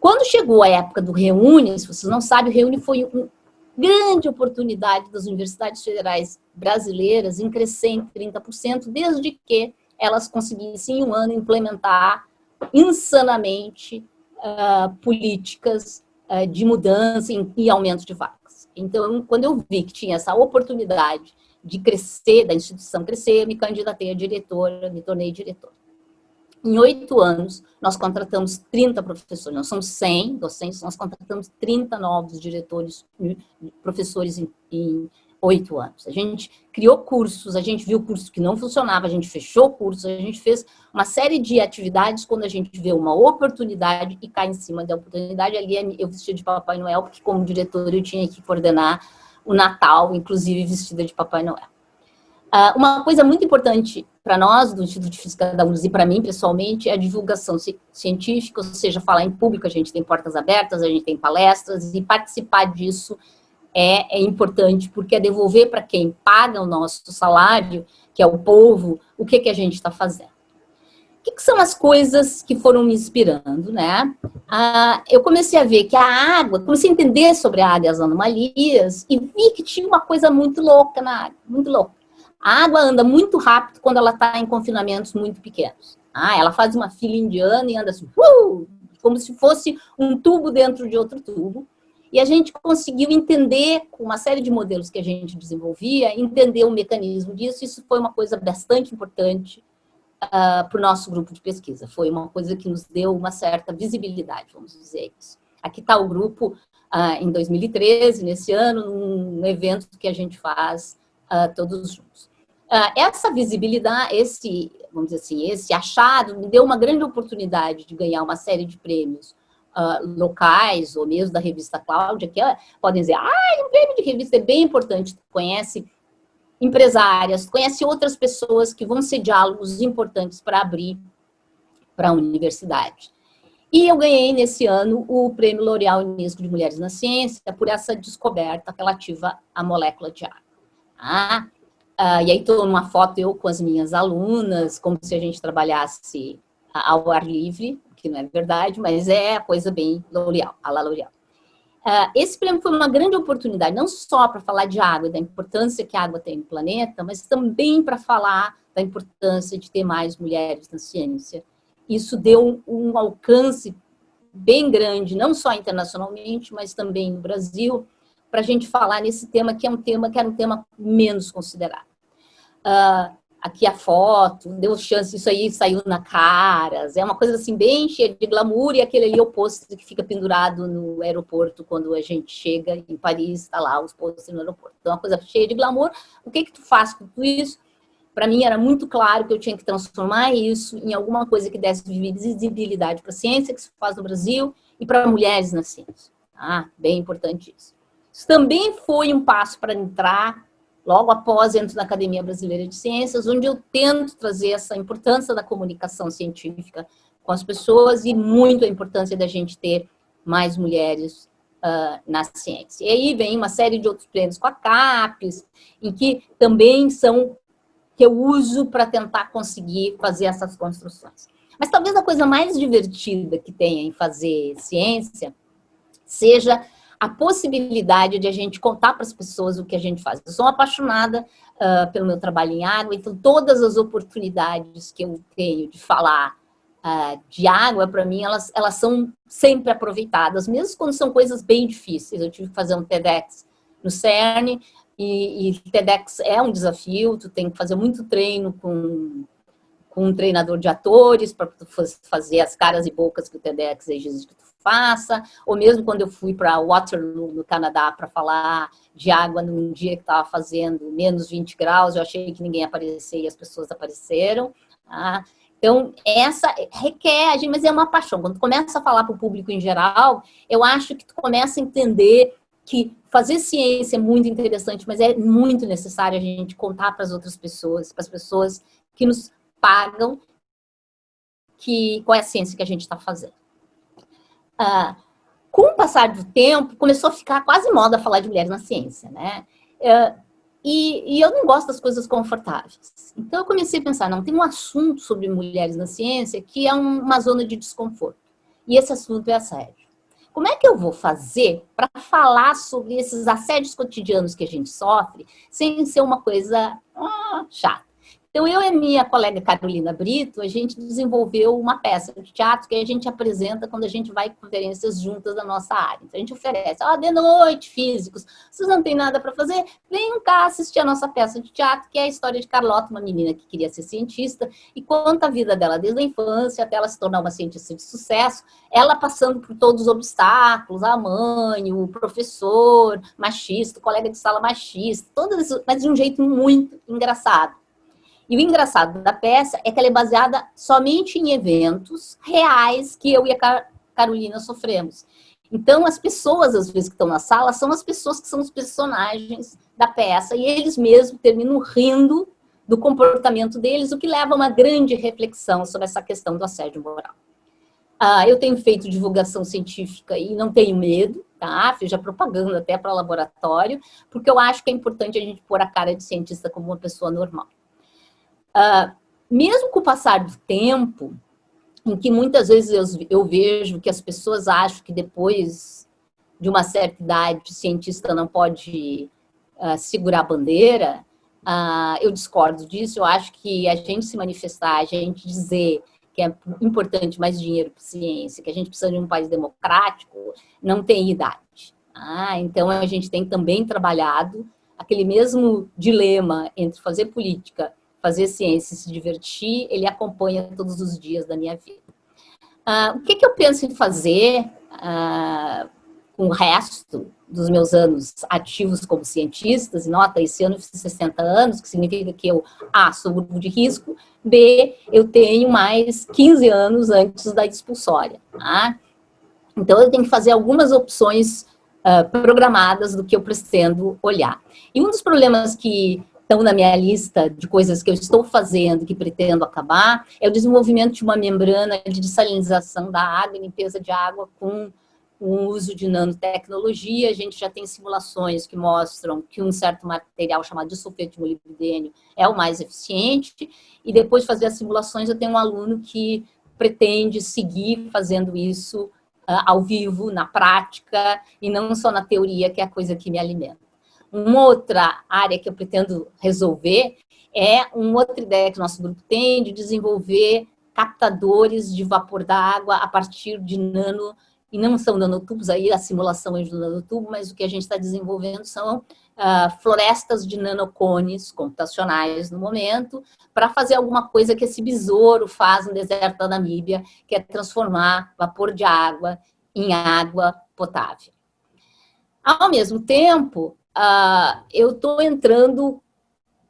Quando chegou a época do Reúne, se vocês não sabem, o Reúne foi um, grande oportunidade das universidades federais brasileiras em crescer em 30%, desde que elas conseguissem em um ano implementar insanamente uh, políticas uh, de mudança e, aumento de vagas. Então, quando eu vi que tinha essa oportunidade de crescer, da instituição crescer, me candidatei a diretora, me tornei diretora. Em oito anos, nós contratamos 30 professores, nós somos 100 docentes, nós contratamos 30 novos diretores, professores em oito anos. A gente criou cursos, a gente viu cursos que não funcionavam, a gente fechou cursos, a gente fez uma série de atividades quando a gente vê uma oportunidade e cai em cima da oportunidade. Ali eu vestia de Papai Noel, porque como diretor eu tinha que coordenar o Natal, inclusive vestida de Papai Noel. Uh, uma coisa muito importante para nós, do Instituto de Física da UNES, e para mim, pessoalmente, é a divulgação científica, ou seja, falar em público, a gente tem portas abertas, a gente tem palestras, e participar disso é, é importante, porque é devolver para quem paga o nosso salário, que é o povo, o que, que a gente está fazendo. O que, que, são as coisas que foram me inspirando, né? Ah, eu comecei a ver que a água, comecei a entender sobre a água e as anomalias, e vi que tinha uma coisa muito louca na água, muito louca a água anda muito rápido quando ela está em confinamentos muito pequenos. Ah, ela faz uma fila indiana e anda assim, uh, como se fosse um tubo dentro de outro tubo. E a gente conseguiu entender, com uma série de modelos que a gente desenvolvia, entender o mecanismo disso. Isso foi uma coisa bastante importante uh, para o nosso grupo de pesquisa. Foi uma coisa que nos deu uma certa visibilidade, vamos dizer isso. Aqui está o grupo uh, em 2013, nesse ano, num evento que a gente faz uh, todos juntos. Essa visibilidade, esse, vamos dizer assim, esse achado me deu uma grande oportunidade de ganhar uma série de prêmios uh, locais, ou mesmo da revista Cláudia, que uh, podem dizer, ah, um prêmio de revista é bem importante, tu conhece empresárias, conhece outras pessoas que vão ser diálogos importantes para abrir para a universidade. E eu ganhei nesse ano o Prêmio L'Oréal Unesco de Mulheres na Ciência por essa descoberta relativa à molécula de água. Ah, Uh, e aí estou numa foto eu com as minhas alunas, como se a gente trabalhasse ao ar livre, que não é verdade, mas é coisa bem L'Oréal, a la L'Oréal. Uh, esse prêmio foi uma grande oportunidade, não só para falar de água, da importância que a água tem no planeta, mas também para falar da importância de ter mais mulheres na ciência. Isso deu um alcance bem grande, não só internacionalmente, mas também no Brasil, para a gente falar nesse tema, que é um tema que era um tema menos considerado. Uh, aqui a foto, deu chance, isso aí saiu na Caras, é uma coisa assim bem cheia de glamour, e aquele ali é o pôster que fica pendurado no aeroporto quando a gente chega em Paris, está lá os pôsteres no aeroporto. Então, é uma coisa cheia de glamour. O que que tu faz com tudo isso? Para mim era muito claro que eu tinha que transformar isso em alguma coisa que desse visibilidade para a ciência que se faz no Brasil e para mulheres na ciência. Ah, bem importante isso. Isso também foi um passo para entrar logo após entro na Academia Brasileira de Ciências, onde eu tento trazer essa importância da comunicação científica com as pessoas e muito a importância da gente ter mais mulheres uh, na ciência. E aí vem uma série de outros prêmios com a CAPES, em que também são que eu uso para tentar conseguir fazer essas construções. Mas talvez a coisa mais divertida que tenha em fazer ciência seja a possibilidade de a gente contar para as pessoas o que a gente faz. Eu sou apaixonada uh, pelo meu trabalho em água, então todas as oportunidades que eu tenho de falar uh, de água, para mim, elas, elas são sempre aproveitadas, mesmo quando são coisas bem difíceis. Eu tive que fazer um TEDx no CERN, e, e TEDx é um desafio, tu tem que fazer muito treino com, com um treinador de atores para fazer as caras e bocas que o TEDx exige que tu faça, ou mesmo quando eu fui para Waterloo, no Canadá, para falar de água num dia que estava fazendo menos 20 graus, eu achei que ninguém aparecia e as pessoas apareceram. Tá? Então, essa requer, mas é uma paixão. Quando começa a falar para o público em geral, eu acho que tu começa a entender que fazer ciência é muito interessante, mas é muito necessário a gente contar para as outras pessoas, para as pessoas que nos pagam, que, qual é a ciência que a gente está fazendo. Ah, com o passar do tempo, começou a ficar quase moda falar de mulheres na ciência, né? Ah, e, e, eu não gosto das coisas confortáveis. Então eu comecei a pensar, não, tem um assunto sobre mulheres na ciência que é um, uma zona de desconforto. E esse assunto é assédio. Como é que eu vou fazer para falar sobre esses assédios cotidianos que a gente sofre sem ser uma coisa ah, chata? Então, eu e minha colega Carolina Brito, a gente desenvolveu uma peça de teatro que a gente apresenta quando a gente vai em conferências juntas da nossa área. Então, a gente oferece, ó, oh, de noite, físicos, vocês não têm nada para fazer? Venham cá assistir a nossa peça de teatro, que é a história de Carlota, uma menina que queria ser cientista, e conta a vida dela desde a infância até ela se tornar uma cientista de sucesso, ela passando por todos os obstáculos, a mãe, o professor machista, o colega de sala machista, todas mas de um jeito muito engraçado. E o engraçado da peça é que ela é baseada somente em eventos reais que eu e a Carolina sofremos. Então, as pessoas, às vezes, que estão na sala, são as pessoas que são os personagens da peça, e eles mesmos terminam rindo do comportamento deles, o que leva a uma grande reflexão sobre essa questão do assédio moral. Ah, eu tenho feito divulgação científica e não tenho medo, tá? Fiz já propaganda até para laboratório, porque eu acho que é importante a gente pôr a cara de cientista como uma pessoa normal. Uh, mesmo com o passar do tempo, em que muitas vezes eu, eu, vejo que as pessoas acham que depois de uma certa idade o cientista não pode uh, segurar a bandeira, uh, eu discordo disso, eu acho que a gente se manifestar, a gente dizer que é importante mais dinheiro para ciência, que a gente precisa de um país democrático, não tem idade. Ah, então a gente tem também trabalhado aquele mesmo dilema entre fazer política fazer ciência e se divertir, ele acompanha todos os dias da minha vida. Uh, o que, que, eu penso em fazer uh, com o resto dos meus anos ativos como cientista? Nota, esse ano eu fiz 60 anos, que significa que eu, A, sou grupo de risco, B, eu tenho mais 15 anos antes da expulsória. Tá? Então, eu tenho que fazer algumas opções uh, programadas do que eu pretendo olhar. E um dos problemas que estão na minha lista de coisas que eu estou fazendo, que pretendo acabar, é o desenvolvimento de uma membrana de dessalinização da água, limpeza de água com o uso de nanotecnologia. A gente já tem simulações que mostram que um certo material chamado de sulfeto de molibdênio é o mais eficiente. E depois de fazer as simulações, eu tenho um aluno que pretende seguir fazendo isso uh, ao vivo, na prática, e não só na teoria, que é a coisa que me alimenta. Uma outra área que eu pretendo resolver é uma outra ideia que o nosso grupo tem de desenvolver captadores de vapor da água a partir de nano, e não são nanotubos, aí a simulação é do nanotubo, mas o que a gente está desenvolvendo são uh, florestas de nanocones computacionais no momento, para fazer alguma coisa que esse besouro faz no deserto da Namíbia, que é transformar vapor de água em água potável. Ao mesmo tempo, uh, eu estou entrando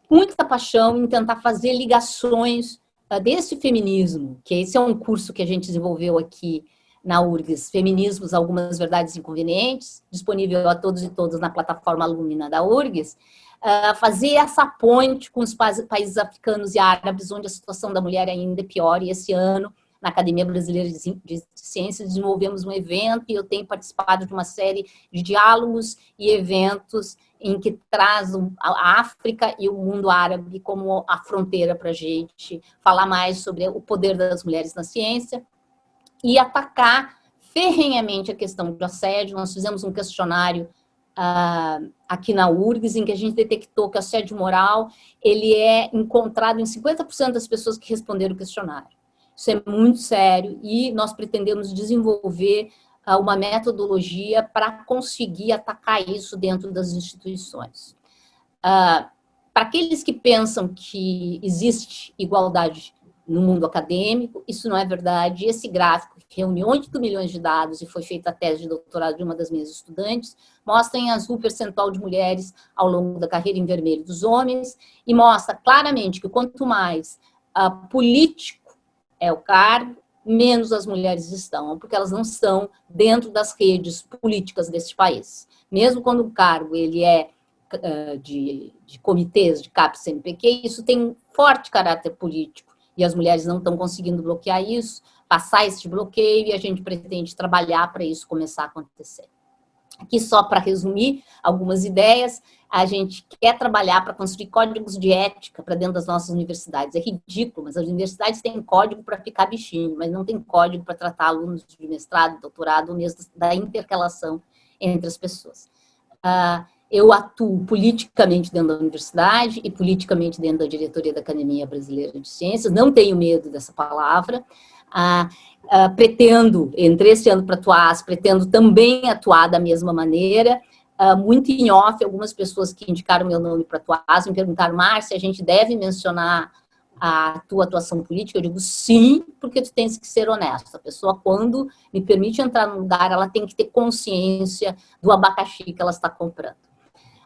com muita paixão em tentar fazer ligações uh, desse feminismo, que esse é um curso que a gente desenvolveu aqui na URGS, Feminismos, Algumas Verdades Inconvenientes, disponível a todos e todas na plataforma Alumina da URGS, uh, fazer essa ponte com os países africanos e árabes, onde a situação da mulher ainda é pior, e esse ano, na Academia Brasileira de Ciências, desenvolvemos um evento, e eu tenho participado de uma série de diálogos e eventos em que traz a África e o mundo árabe como a fronteira para a gente falar mais sobre o poder das mulheres na ciência e atacar ferrenhamente a questão do assédio. Nós fizemos um questionário uh, aqui na URGS, em que a gente detectou que o assédio moral ele é encontrado em 50% das pessoas que responderam o questionário. Isso é muito sério e nós pretendemos desenvolver uh, uma metodologia para conseguir atacar isso dentro das instituições. Uh, para aqueles que pensam que existe igualdade no mundo acadêmico, isso não é verdade. Esse gráfico, que reúne 8 milhões de dados e foi feita a tese de doutorado de uma das minhas estudantes, mostra em azul o percentual de mulheres ao longo da carreira em vermelho dos homens e mostra claramente que quanto mais uh, político é o cargo, menos as mulheres estão, porque elas não estão dentro das redes políticas desse país. Mesmo quando o cargo ele é uh, de, de comitês de CAP-CNPq, isso tem um forte caráter político e as mulheres não estão conseguindo bloquear isso, passar esse bloqueio e a gente pretende trabalhar para isso começar a acontecer. Aqui só para resumir algumas ideias, a gente quer trabalhar para construir códigos de ética para dentro das nossas universidades. É ridículo, mas as universidades têm código para ficar bichinho, mas não tem código para tratar alunos de mestrado, doutorado, ou mesmo da interrelação entre as pessoas. Uh, eu atuo politicamente dentro da universidade e politicamente dentro da diretoria da Academia Brasileira de Ciências, não tenho medo dessa palavra, ah, ah, pretendo, entre esse ano para atuar, pretendo também atuar da mesma maneira, ah, muito em off, algumas pessoas que indicaram meu nome para atuar, me perguntaram, Márcia, a gente deve mencionar a tua atuação política? Eu digo sim, porque tu tens que ser honesta. A pessoa, quando me permite entrar no lugar, ela tem que ter consciência do abacaxi que ela está comprando.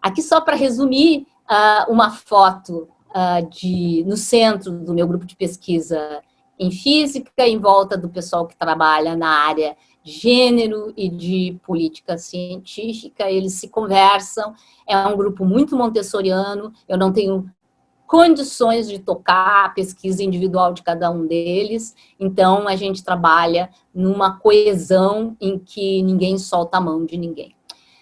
Aqui só para resumir, uh, uma foto uh, de, no centro do meu grupo de pesquisa em física, em volta do pessoal que trabalha na área gênero e de política científica, eles se conversam, é um grupo muito montessoriano, eu não tenho condições de tocar a pesquisa individual de cada um deles, então a gente trabalha numa coesão em que ninguém solta a mão de ninguém.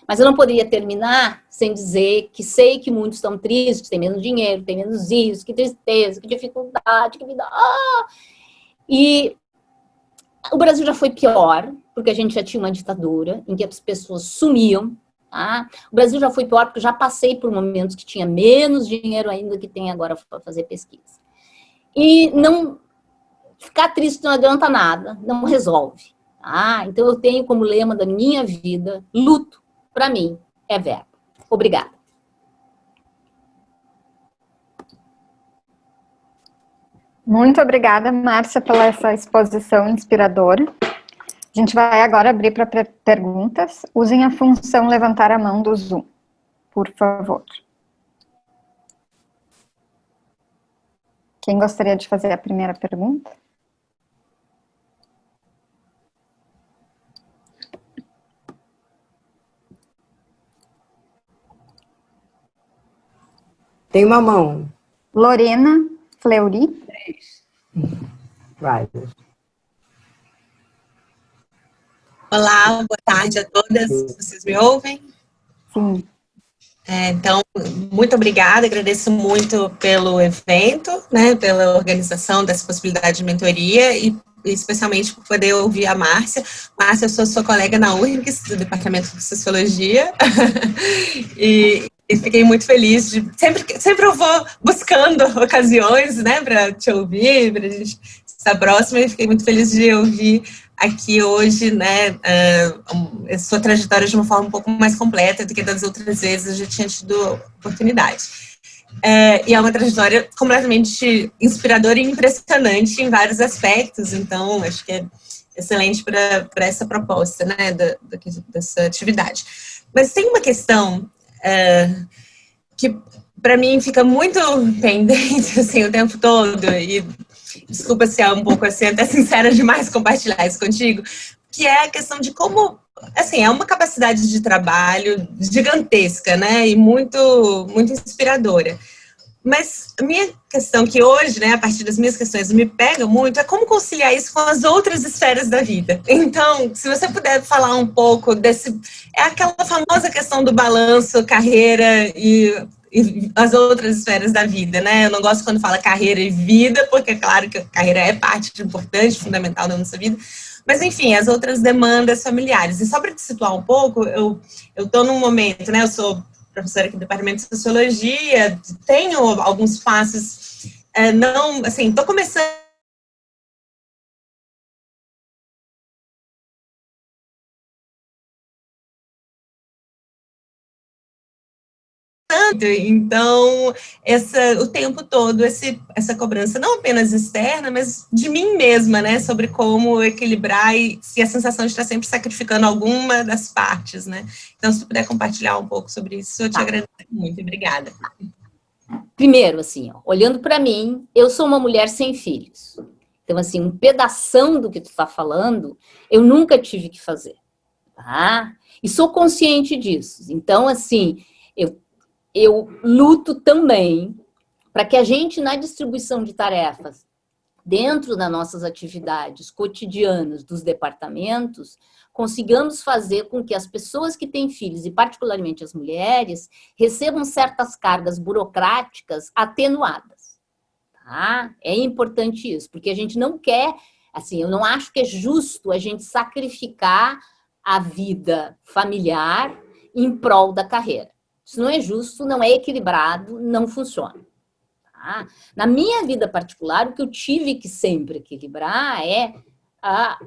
Mas eu não poderia terminar sem dizer que sei que muitos estão tristes, têm menos dinheiro, têm menos isso, que tristeza, que dificuldade, que vida... Ah! E o Brasil já foi pior, porque a gente já tinha uma ditadura em que as pessoas sumiam, tá? O Brasil já foi pior porque já passei por momentos que tinha menos dinheiro ainda que tem agora para fazer pesquisa. E não... Ficar triste não adianta nada, não resolve. Tá? Então eu tenho como lema da minha vida, luto para mim, é verbo. Obrigada. Muito obrigada, Márcia, pela essa exposição inspiradora. A gente vai agora abrir para perguntas. Usem a função levantar a mão do Zoom, por favor. Quem gostaria de fazer a primeira pergunta? Tem uma mão. Lorena Fleury. Vai. Olá, boa tarde a todas. Vocês me ouvem? Sim. É, então, muito obrigada, agradeço muito pelo evento, né, pela organização dessa possibilidade de mentoria e especialmente por poder ouvir a Márcia. Márcia, eu sou sua colega na URGS, do Departamento de Sociologia, e e fiquei muito feliz de sempre sempre eu vou buscando ocasiões né para te ouvir para a gente estar próxima e fiquei muito feliz de ouvir aqui hoje né uh, sua trajetória de uma forma um pouco mais completa do que das outras vezes eu já tinha tido oportunidade. Uh, e é uma trajetória completamente inspiradora e impressionante em vários aspectos então acho que é excelente para essa proposta né da, da, dessa atividade. Mas tem uma questão é, que para mim fica muito pendente assim o tempo todo e desculpa se é um pouco assim até sincera demais compartilhar isso contigo, que é a questão de como assim, é uma capacidade de trabalho gigantesca, né, e muito, muito inspiradora. Mas a minha questão que hoje, né, a partir das minhas questões, me pega muito é como conciliar isso com as outras esferas da vida. Então, se você puder falar um pouco desse... É aquela famosa questão do balanço, carreira e, e as outras esferas da vida, né? Eu não gosto quando fala carreira e vida, porque é claro que a carreira é parte importante, fundamental da nossa vida, mas, enfim, as outras demandas familiares. E só para te situar um pouco, eu estou num momento, né, eu sou professora aqui do Departamento de Sociologia, tenho alguns passos, é, não, assim, estou começando Então, essa, o tempo todo, esse, essa cobrança, não apenas externa, mas de mim mesma, né? Sobre como equilibrar e se a sensação de estar sempre sacrificando alguma das partes, né? Então, se tu puder compartilhar um pouco sobre isso, eu te tá. agradeço muito. Obrigada. Primeiro, assim, ó, olhando para mim, eu sou uma mulher sem filhos. Então, assim, um pedação do que tu está falando, eu nunca tive que fazer, tá? E sou consciente disso. Então, assim, eu eu luto também para que a gente, na distribuição de tarefas, dentro das nossas atividades cotidianas dos departamentos, consigamos fazer com que as pessoas que têm filhos, e particularmente as mulheres, recebam certas cargas burocráticas atenuadas. Tá? É importante isso, porque a gente não quer, assim, eu não acho que é justo a gente sacrificar a vida familiar em prol da carreira. Isso não é justo, não é equilibrado, não funciona. Tá? Na minha vida particular, o que eu tive que sempre equilibrar é a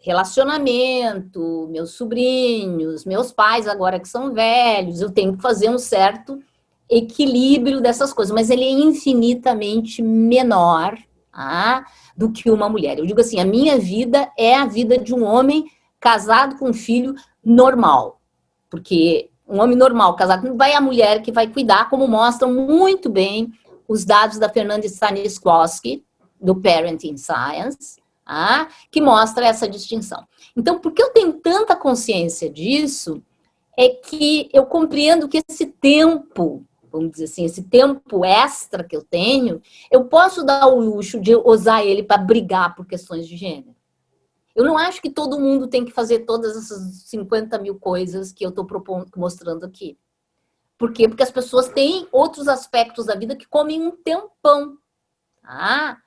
relacionamento, meus sobrinhos, meus pais agora que são velhos, eu tenho que fazer um certo equilíbrio dessas coisas, mas ele é infinitamente menor tá? do que uma mulher. Eu digo assim, a minha vida é a vida de um homem casado com um filho normal, porque um homem normal, casado, vai a mulher que vai cuidar, como mostram muito bem os dados da Fernanda Stanisławski, do Parenting Science, ah, que mostra essa distinção. Então, porque eu tenho tanta consciência disso, é que eu compreendo que esse tempo, vamos dizer assim, esse tempo extra que eu tenho, eu posso dar o luxo de usar ele para brigar por questões de gênero. Eu não acho que todo mundo tem que fazer todas essas 50 mil coisas que eu estou mostrando aqui. Por quê? Porque as pessoas têm outros aspectos da vida que comem um tempão. Tá?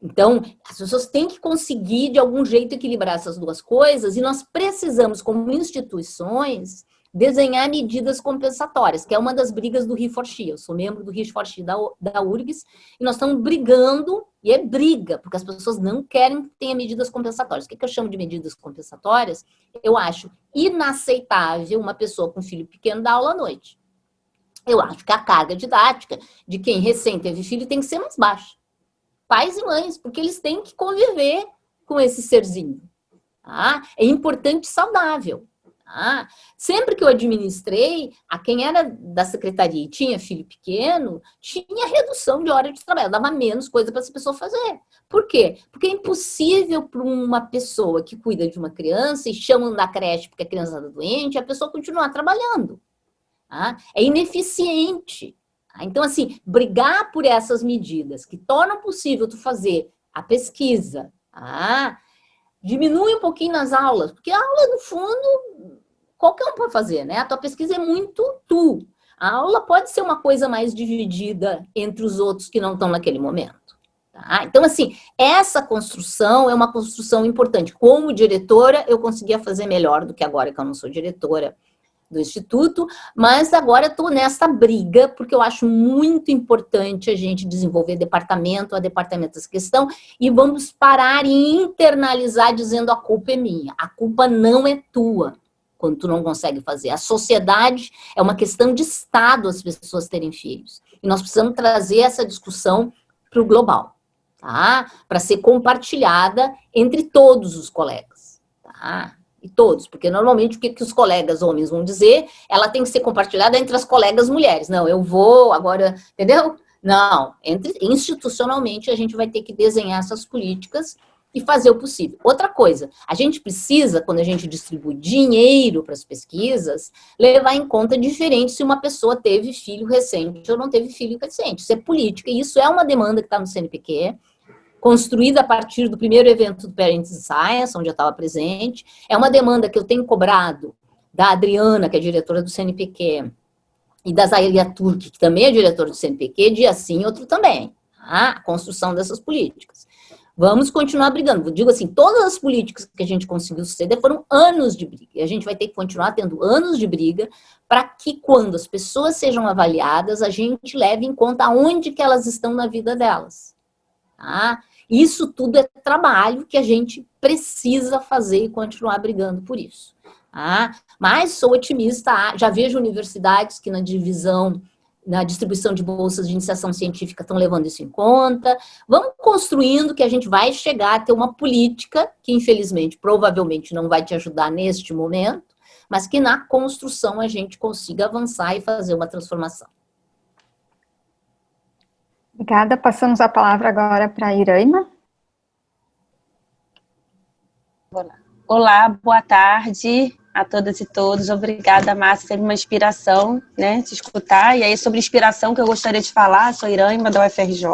Então, as pessoas têm que conseguir, de algum jeito, equilibrar essas duas coisas e nós precisamos, como instituições, desenhar medidas compensatórias, que é uma das brigas do Rio. Eu sou membro do Rio da, da URGS e nós estamos brigando, e é briga, porque as pessoas não querem que tenha medidas compensatórias. O que, que eu chamo de medidas compensatórias? Eu acho inaceitável uma pessoa com filho pequeno dar aula à noite. Eu acho que a carga didática de quem recém teve filho tem que ser mais baixa. Pais e mães, porque eles têm que conviver com esse serzinho. Tá? É importante e saudável. Tá? Sempre que eu administrei, a quem era da secretaria e tinha filho pequeno, tinha redução de hora de trabalho, dava menos coisa para essa pessoa fazer. Por quê? Porque é impossível para uma pessoa que cuida de uma criança e chamam da creche porque a criança está doente, a pessoa continuar trabalhando. Tá? É ineficiente. Tá? Então, assim, brigar por essas medidas que tornam possível tu fazer a pesquisa, tá? diminui um pouquinho nas aulas, porque a aula, no fundo, qualquer um pode fazer, né? A tua pesquisa é muito tu. A aula pode ser uma coisa mais dividida entre os outros que não estão naquele momento. Tá? Então, assim, essa construção é uma construção importante. Como diretora, eu conseguia fazer melhor do que agora que eu não sou diretora do Instituto, mas agora estou nessa briga, porque eu acho muito importante a gente desenvolver departamento a departamento essa questão, e vamos parar e internalizar dizendo a culpa é minha. A culpa não é tua, quando tu não consegue fazer. A sociedade é uma questão de Estado as pessoas terem filhos. E nós precisamos trazer essa discussão para o global, tá? Para ser compartilhada entre todos os colegas, tá? e todos, porque normalmente o que, que os colegas homens vão dizer, ela tem que ser compartilhada entre as colegas mulheres. Não, eu vou agora, entendeu? Não, entre, institucionalmente a gente vai ter que desenhar essas políticas e fazer o possível. Outra coisa, a gente precisa, quando a gente distribui dinheiro para as pesquisas, levar em conta diferente se uma pessoa teve filho recente ou não teve filho recente. Isso é política, e isso é uma demanda que está no CNPq, construída a partir do primeiro evento do Parents Science, onde eu estava presente. É uma demanda que eu tenho cobrado da Adriana, que é diretora do CNPq, e da Zailia Turk, que também é diretora do CNPq, dia sim, outro também. Tá? A construção dessas políticas. Vamos continuar brigando. Digo assim, todas as políticas que a gente conseguiu suceder foram anos de briga. E a gente vai ter que continuar tendo anos de briga para que quando as pessoas sejam avaliadas, a gente leve em conta onde que elas estão na vida delas. Tá? Isso tudo é trabalho que a gente precisa fazer e continuar brigando por isso. Tá? Mas sou otimista, já vejo universidades que na divisão na distribuição de bolsas de iniciação científica estão levando isso em conta. Vamos construindo que a gente vai chegar a ter uma política que, infelizmente, provavelmente não vai te ajudar neste momento, mas que na construção a gente consiga avançar e fazer uma transformação. Obrigada. Passamos a palavra agora para a Iraima. Olá, boa tarde a todas e todos. Obrigada, Márcia, teve uma inspiração, né, de escutar. E aí, sobre inspiração que eu gostaria de falar, sou Irâima, da UFRJ,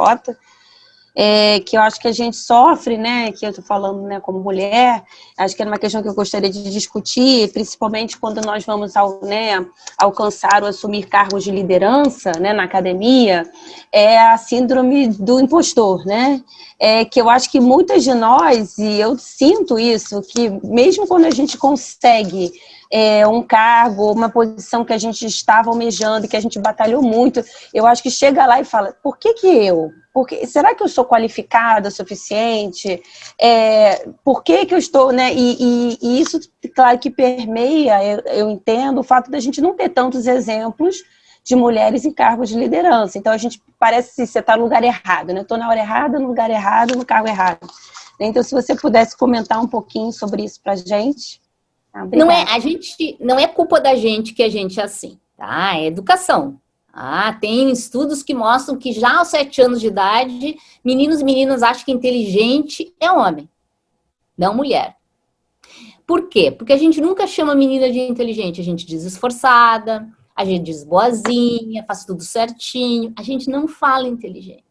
é, que eu acho que a gente sofre, né, que eu estou falando né, como mulher, acho que é uma questão que eu gostaria de discutir, principalmente quando nós vamos ao, né, alcançar ou assumir cargos de liderança né, na academia, é a síndrome do impostor, né, é, que eu acho que muitas de nós, e eu sinto isso, que mesmo quando a gente consegue é, um cargo, uma posição que a gente estava almejando, que a gente batalhou muito, eu acho que chega lá e fala, por que que eu? Porque, será que eu sou qualificada o suficiente? É, por que que eu estou, né? E, e, e isso, claro que permeia, eu, eu entendo, o fato da gente não ter tantos exemplos de mulheres em cargos de liderança. Então, a gente parece que você está no lugar errado, né? Estou na hora errada, no lugar errado, no cargo errado. Então, se você pudesse comentar um pouquinho sobre isso para a gente. Não é a gente, não é culpa da gente que a gente é assim, tá? É educação. Ah, tem estudos que mostram que já aos sete anos de idade, meninos e meninas acham que inteligente é homem, não mulher. Por quê? Porque a gente nunca chama menina de inteligente, a gente diz esforçada, a gente diz boazinha, faz tudo certinho, a gente não fala inteligente.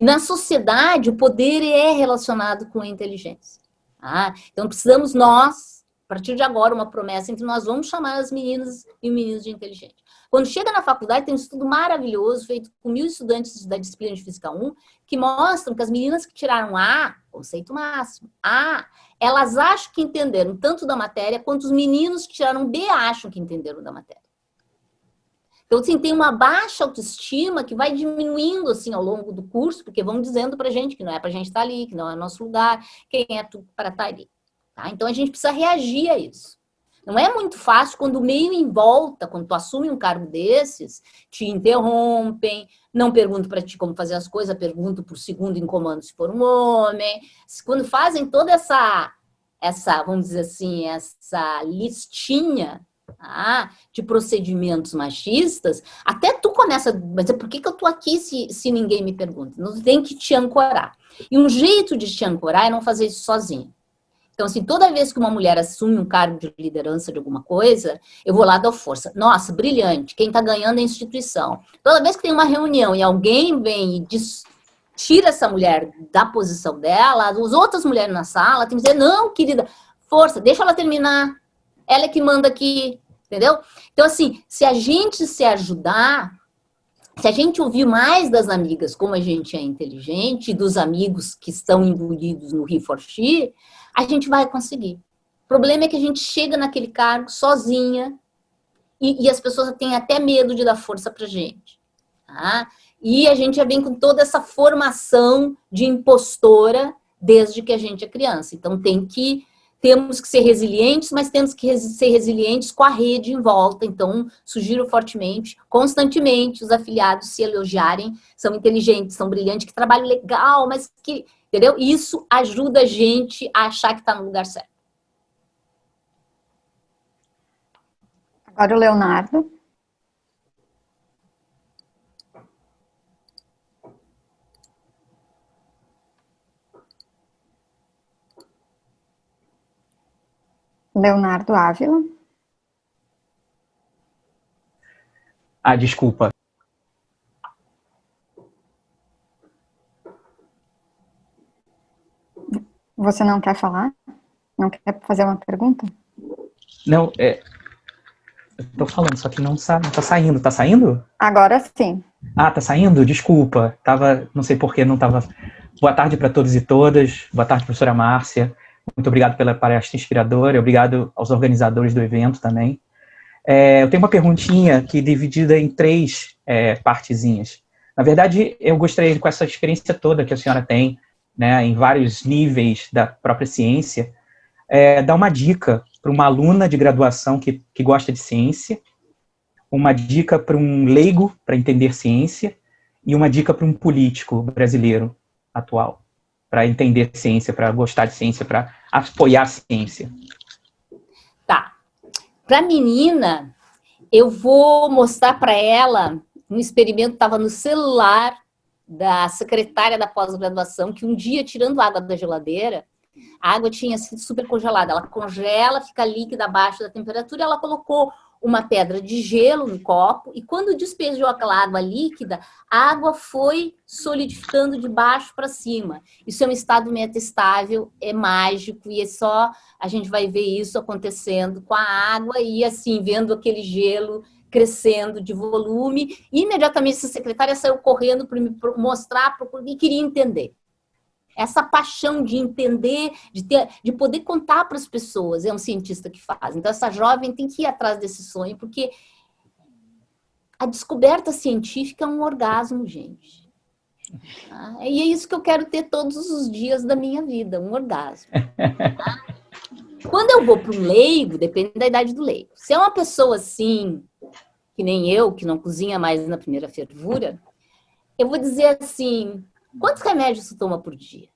Na sociedade, o poder é relacionado com a inteligência. Ah, então precisamos nós, a partir de agora, uma promessa entre nós, vamos chamar as meninas e meninos de inteligente. Quando chega na faculdade, tem um estudo maravilhoso feito com mil estudantes da disciplina de Física 1, que mostram que as meninas que tiraram A, conceito máximo, A, elas acham que entenderam tanto da matéria, quanto os meninos que tiraram B acham que entenderam da matéria. Então, assim, tem uma baixa autoestima que vai diminuindo, assim, ao longo do curso, porque vão dizendo pra gente que não é pra gente estar ali, que não é nosso lugar, quem é tu para estar ali. Tá? Então, a gente precisa reagir a isso. Não é muito fácil quando o meio em volta, quando tu assume um cargo desses, te interrompem, não pergunto para ti como fazer as coisas, pergunto por segundo em comando se for um homem. Quando fazem toda essa, essa vamos dizer assim, essa listinha tá, de procedimentos machistas, até tu começa, mas por que, que eu tô aqui se, se ninguém me pergunta? Não tem que te ancorar. E um jeito de te ancorar é não fazer isso sozinho. Então, assim, toda vez que uma mulher assume um cargo de liderança de alguma coisa, eu vou lá dar força. Nossa, brilhante, quem está ganhando é a instituição. Toda vez que tem uma reunião e alguém vem e diz, tira essa mulher da posição dela, as outras mulheres na sala tem que dizer, não, querida, força, deixa ela terminar. Ela é que manda aqui, entendeu? Então, assim, se a gente se ajudar, se a gente ouvir mais das amigas como a gente é inteligente, dos amigos que estão imbuídos no He for She, a gente vai conseguir. O problema é que a gente chega naquele cargo sozinha e, e as pessoas têm até medo de dar força pra gente. Tá? E a gente já vem com toda essa formação de impostora desde que a gente é criança. Então tem que temos que ser resilientes, mas temos que ser resilientes com a rede em volta. Então, sugiro fortemente, constantemente, os afiliados se elogiarem, são inteligentes, são brilhantes, que trabalho legal, mas que Entendeu? Isso ajuda a gente a achar que está no lugar certo. Agora o Leonardo. Leonardo Ávila. Ah, desculpa. Você não quer falar? Não quer fazer uma pergunta? Não, é... Eu tô falando, só que não, sa... não tá saindo. Tá saindo? Agora sim. Ah, tá saindo? Desculpa. Tava, não sei porquê, não tava... Boa tarde para todos e todas. Boa tarde, professora Márcia. Muito obrigado pela palestra inspiradora. Obrigado aos organizadores do evento também. É, eu tenho uma perguntinha que é dividida em três é, partezinhas. Na verdade, eu gostaria, com essa experiência toda que a senhora tem, né, em vários níveis da própria ciência, é, dar uma dica para uma aluna de graduação que, que gosta de ciência, uma dica para um leigo para entender ciência e uma dica para um político brasileiro atual para entender ciência, para gostar de ciência, para apoiar a ciência. Tá. Para a menina, eu vou mostrar para ela um experimento que estava no celular da secretária da pós-graduação, que um dia, tirando água da geladeira, a água tinha sido super congelada. Ela congela, fica líquida abaixo da temperatura, ela colocou uma pedra de gelo no copo e quando despejou aquela água líquida, a água foi solidificando de baixo para cima. Isso é um estado metastável, é mágico e é só a gente vai ver isso acontecendo com a água e assim, vendo aquele gelo crescendo de volume. E imediatamente essa secretária saiu correndo para me mostrar e queria entender essa paixão de entender, de, ter, de poder contar para as pessoas, é um cientista que faz. Então, essa jovem tem que ir atrás desse sonho, porque a descoberta científica é um orgasmo, gente. Ah, e é isso que eu quero ter todos os dias da minha vida, um orgasmo. quando eu vou para um leigo, depende da idade do leigo. Se é uma pessoa assim, que nem eu, que não cozinha mais na primeira fervura, eu vou dizer assim, Quantos remédios você toma por dia?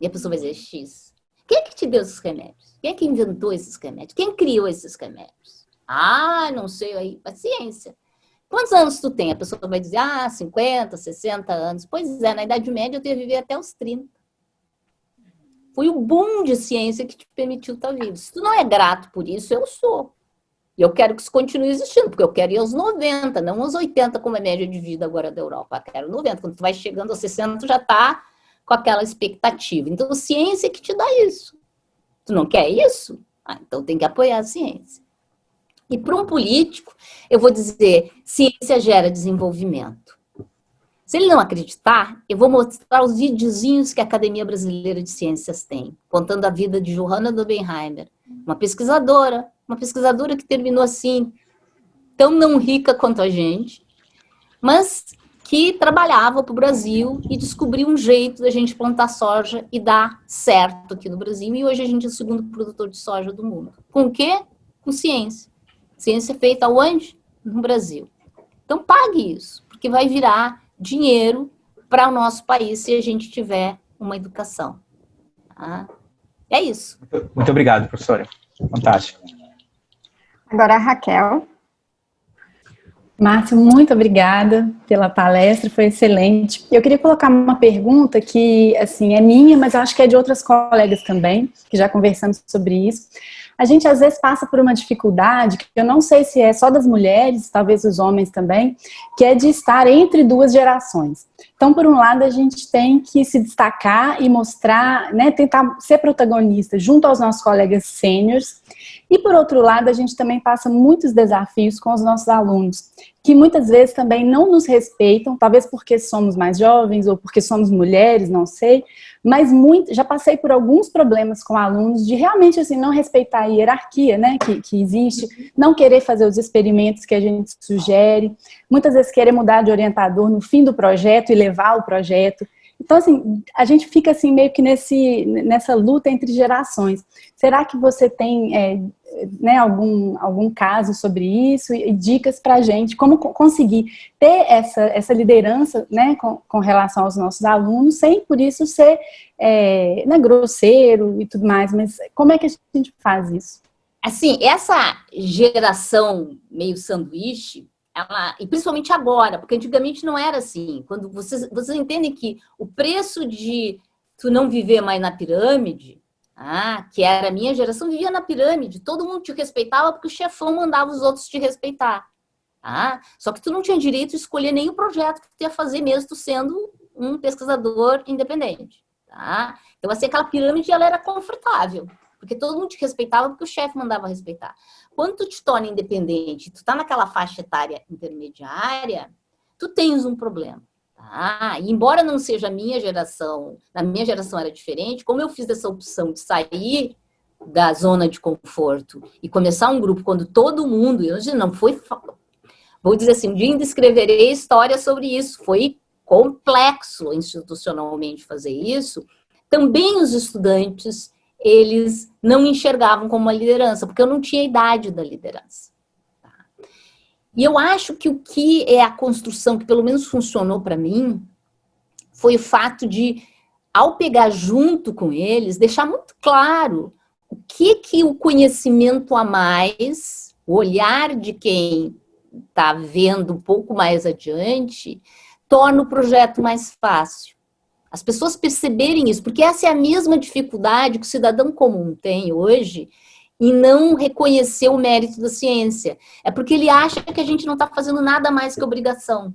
E a pessoa vai dizer X. Quem é que te deu esses remédios? Quem é que inventou esses remédios? Quem criou esses remédios? Ah, não sei aí. Paciência. Quantos anos tu tem? A pessoa vai dizer, ah, 50, 60 anos. Pois é, na Idade Média eu que viver até os 30. Foi o boom de ciência que te permitiu estar vivo. Se tu não é grato por isso, eu sou. E eu quero que isso continue existindo, porque eu quero ir aos 90, não aos 80, como é a média de vida agora da Europa. Eu quero 90. Quando tu vai chegando aos 60, tu já está com aquela expectativa. Então, ciência é que te dá isso. Tu não quer isso? Ah, então tem que apoiar a ciência. E para um político, eu vou dizer, ciência gera desenvolvimento. Se ele não acreditar, eu vou mostrar os videozinhos que a Academia Brasileira de Ciências tem, contando a vida de Johanna Dobenheimer, uma pesquisadora, uma pesquisadora que terminou assim, tão não rica quanto a gente, mas que trabalhava para o Brasil e descobriu um jeito da gente plantar soja e dar certo aqui no Brasil. E hoje a gente é o segundo produtor de soja do mundo. Com o quê? Com ciência. Ciência feita onde? No Brasil. Então pague isso, porque vai virar dinheiro para o nosso país se a gente tiver uma educação. Tá? É isso. Muito obrigado, professora. Fantástico. Agora a Raquel. Márcio, muito obrigada pela palestra, foi excelente. Eu queria colocar uma pergunta que, assim, é minha, mas eu acho que é de outras colegas também, que já conversamos sobre isso. A gente, às vezes, passa por uma dificuldade, que eu não sei se é só das mulheres, talvez os homens também, que é de estar entre duas gerações. Então, por um lado, a gente tem que se destacar e mostrar, né, tentar ser protagonista junto aos nossos colegas sêniores, e por outro lado, a gente também passa muitos desafios com os nossos alunos, que muitas vezes também não nos respeitam, talvez porque somos mais jovens ou porque somos mulheres, não sei, mas muito, já passei por alguns problemas com alunos de realmente assim, não respeitar a hierarquia né, que, que existe, não querer fazer os experimentos que a gente sugere, muitas vezes querer mudar de orientador no fim do projeto e levar o projeto. Então, assim, a gente fica assim meio que nesse, nessa luta entre gerações. Será que você tem é, né, algum, algum caso sobre isso e, dicas para a gente, como conseguir ter essa, essa liderança né, com, com relação aos nossos alunos, sem por isso ser é, né, grosseiro e tudo mais, mas como é que a gente faz isso? Assim, essa geração meio sanduíche, ela, e principalmente agora, porque antigamente não era assim. Quando vocês, vocês entendem que o preço de tu não viver mais na pirâmide ah, que era a minha geração, vivia na pirâmide, todo mundo te respeitava porque o chefão mandava os outros te respeitar. Ah, só que tu não tinha direito de escolher o projeto que tu ia fazer mesmo tu sendo um pesquisador independente. Tá? Então, assim, aquela pirâmide ela era confortável, porque todo mundo te respeitava porque o chefe mandava respeitar. Quando tu te torna independente, tu tá naquela faixa etária intermediária, tu tens um problema. Tá? E embora não seja a minha geração, na minha geração era diferente, como eu fiz essa opção de sair da zona de conforto e começar um grupo quando todo mundo, eu não foi, vou dizer assim, um dia ainda escreverei história sobre isso, foi complexo institucionalmente fazer isso, também os estudantes, eles não enxergavam como uma liderança, porque eu não tinha idade da liderança. Tá? E eu acho que o que é a construção que pelo menos funcionou para mim, foi o fato de, ao pegar junto com eles, deixar muito claro o que que o conhecimento a mais, o olhar de quem está vendo um pouco mais adiante, torna o projeto mais fácil. As pessoas perceberem isso, porque essa é a mesma dificuldade que o cidadão comum tem hoje em não reconhecer o mérito da ciência. É porque ele acha que a gente não está fazendo nada mais que obrigação.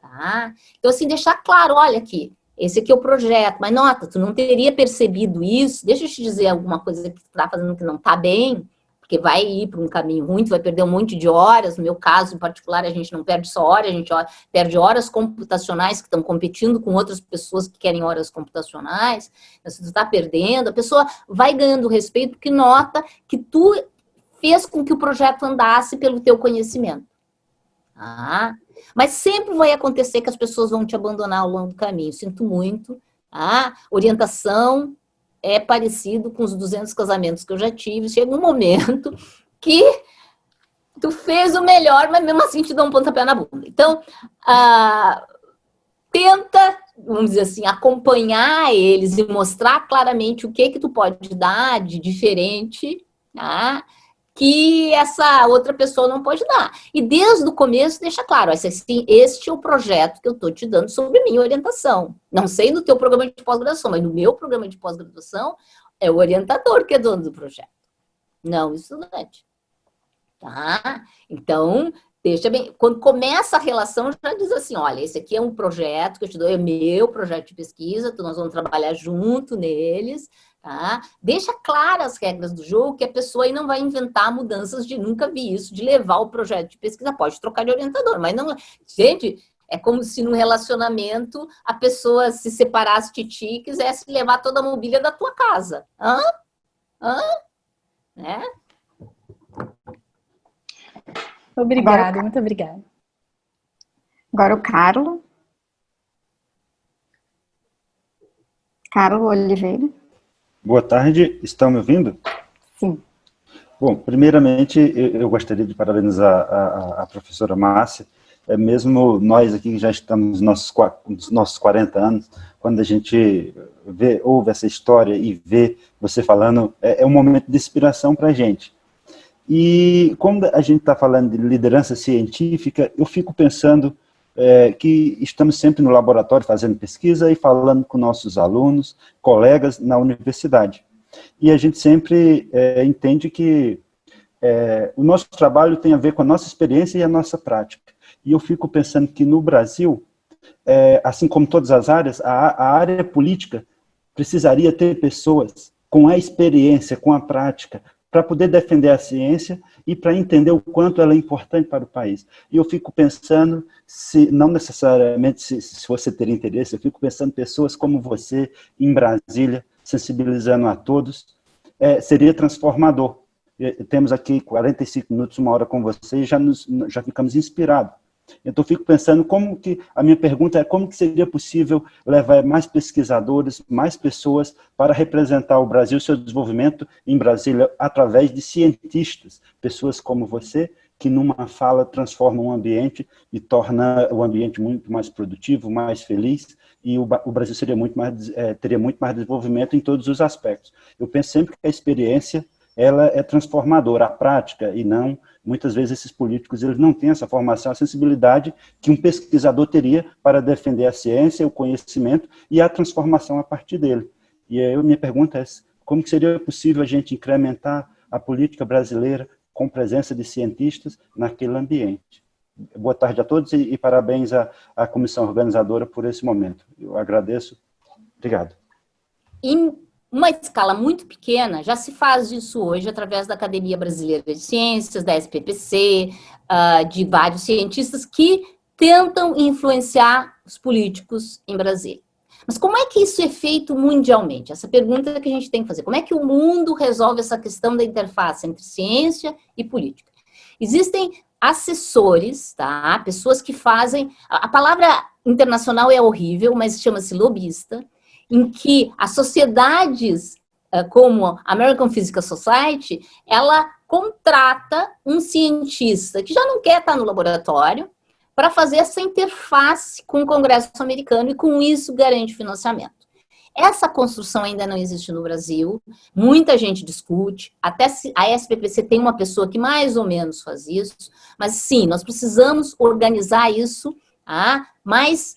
Tá? Então, assim, deixar claro, olha aqui, esse aqui é o projeto, mas nota, tu não teria percebido isso, deixa eu te dizer alguma coisa que tu está fazendo que não está bem, porque vai ir para um caminho ruim, tu vai perder um monte de horas, no meu caso em particular, a gente não perde só horas, a gente perde horas computacionais que estão competindo com outras pessoas que querem horas computacionais, então, se tu está perdendo, a pessoa vai ganhando respeito porque nota que tu fez com que o projeto andasse pelo teu conhecimento. Ah, mas sempre vai acontecer que as pessoas vão te abandonar ao longo do caminho, sinto muito, ah, orientação, é parecido com os 200 casamentos que eu já tive. Chega um momento que tu fez o melhor, mas mesmo assim te dá um pontapé na bunda. Então, ah, tenta, vamos dizer assim, acompanhar eles e mostrar claramente o que que tu pode dar de diferente, tá? Que essa outra pessoa não pode dar. E desde o começo deixa claro, assim, este é o projeto que eu estou te dando sobre minha orientação. Não sei no teu programa de pós-graduação, mas no meu programa de pós-graduação é o orientador que é dono do projeto, não o estudante. Tá? Então, deixa bem... Quando começa a relação, já diz assim, olha, esse aqui é um projeto que eu te dou, é meu projeto de pesquisa, nós vamos trabalhar junto neles, Tá? Deixa claras as regras do jogo, que a pessoa aí não vai inventar mudanças de nunca vi isso, de levar o projeto de pesquisa. Pode trocar de orientador, mas não... Gente, é como se no relacionamento a pessoa se separasse de ti e quisesse levar toda a mobília da tua casa. Hã? Hã? Né? Obrigada, Agora, muito obrigada. Agora o Carlos. Carlos Oliveira. Boa tarde, estão me ouvindo? Sim. Bom, primeiramente, eu, gostaria de parabenizar a, a, a, professora Márcia, é mesmo nós aqui que já estamos nos nossos, nos nossos 40 anos, quando a gente vê, ouve essa história e vê você falando, é, é um momento de inspiração para a gente. E quando a gente está falando de liderança científica, eu fico pensando é, que estamos sempre no laboratório fazendo pesquisa e falando com nossos alunos, colegas na universidade. E a gente sempre é, entende que é, o nosso trabalho tem a ver com a nossa experiência e a nossa prática. E eu fico pensando que no Brasil, é, assim como todas as áreas, a, a área política precisaria ter pessoas com a experiência, com a prática, para poder defender a ciência e para entender o quanto ela é importante para o país. E eu fico pensando, se não necessariamente se, se você ter interesse, eu fico pensando pessoas como você em Brasília, sensibilizando a todos, é, seria transformador. Temos aqui 45 minutos, uma hora com você e já, nos, já ficamos inspirados. Então, fico pensando como que, a minha pergunta é como que seria possível levar mais pesquisadores, mais pessoas para representar o Brasil, seu desenvolvimento em Brasília, através de cientistas, pessoas como você, que numa fala transforma um ambiente e torna o ambiente muito mais produtivo, mais feliz, e o, Brasil seria muito mais, é, teria muito mais desenvolvimento em todos os aspectos. Eu penso sempre que a experiência ela é transformadora, a prática, e não muitas vezes esses políticos eles não têm essa formação, a sensibilidade que um pesquisador teria para defender a ciência, o conhecimento e a transformação a partir dele. E aí minha pergunta é, como seria possível a gente incrementar a política brasileira com presença de cientistas naquele ambiente. Boa tarde a todos e, e parabéns à, à comissão organizadora por esse momento. Eu agradeço. Obrigado. Em uma escala muito pequena, já se faz isso hoje através da Academia Brasileira de Ciências, da SPPC, ah, de vários cientistas que tentam influenciar os políticos em Brasília. Mas como é que isso é feito mundialmente? Essa pergunta que a gente tem que fazer. Como é que o mundo resolve essa questão da interface entre ciência e política? Existem assessores, tá? Pessoas que fazem... A palavra internacional é horrível, mas chama-se lobista, em que as sociedades eh, como a American Physical Society, ela contrata um cientista que já não quer estar no laboratório, para fazer essa interface com o Congresso americano e com isso garante financiamento. Essa construção ainda não existe no Brasil, muita gente discute, até a SPPC tem uma pessoa que mais ou menos faz isso, mas sim, nós precisamos organizar isso ah, mais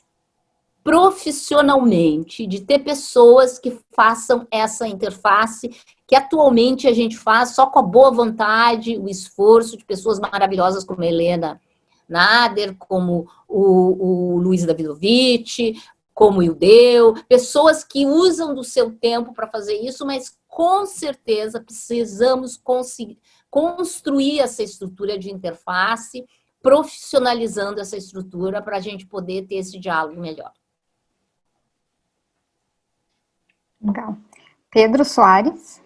profissionalmente, de ter pessoas que façam essa interface, que atualmente a gente faz só com a boa vontade, o esforço de pessoas maravilhosas como a Helena Nader, como o, o Luiz Davidovich, como o Ildeu, pessoas que usam do seu tempo para fazer isso, mas com certeza precisamos construir essa estrutura de interface, profissionalizando essa estrutura para a gente poder ter esse diálogo melhor. Legal. Pedro Soares.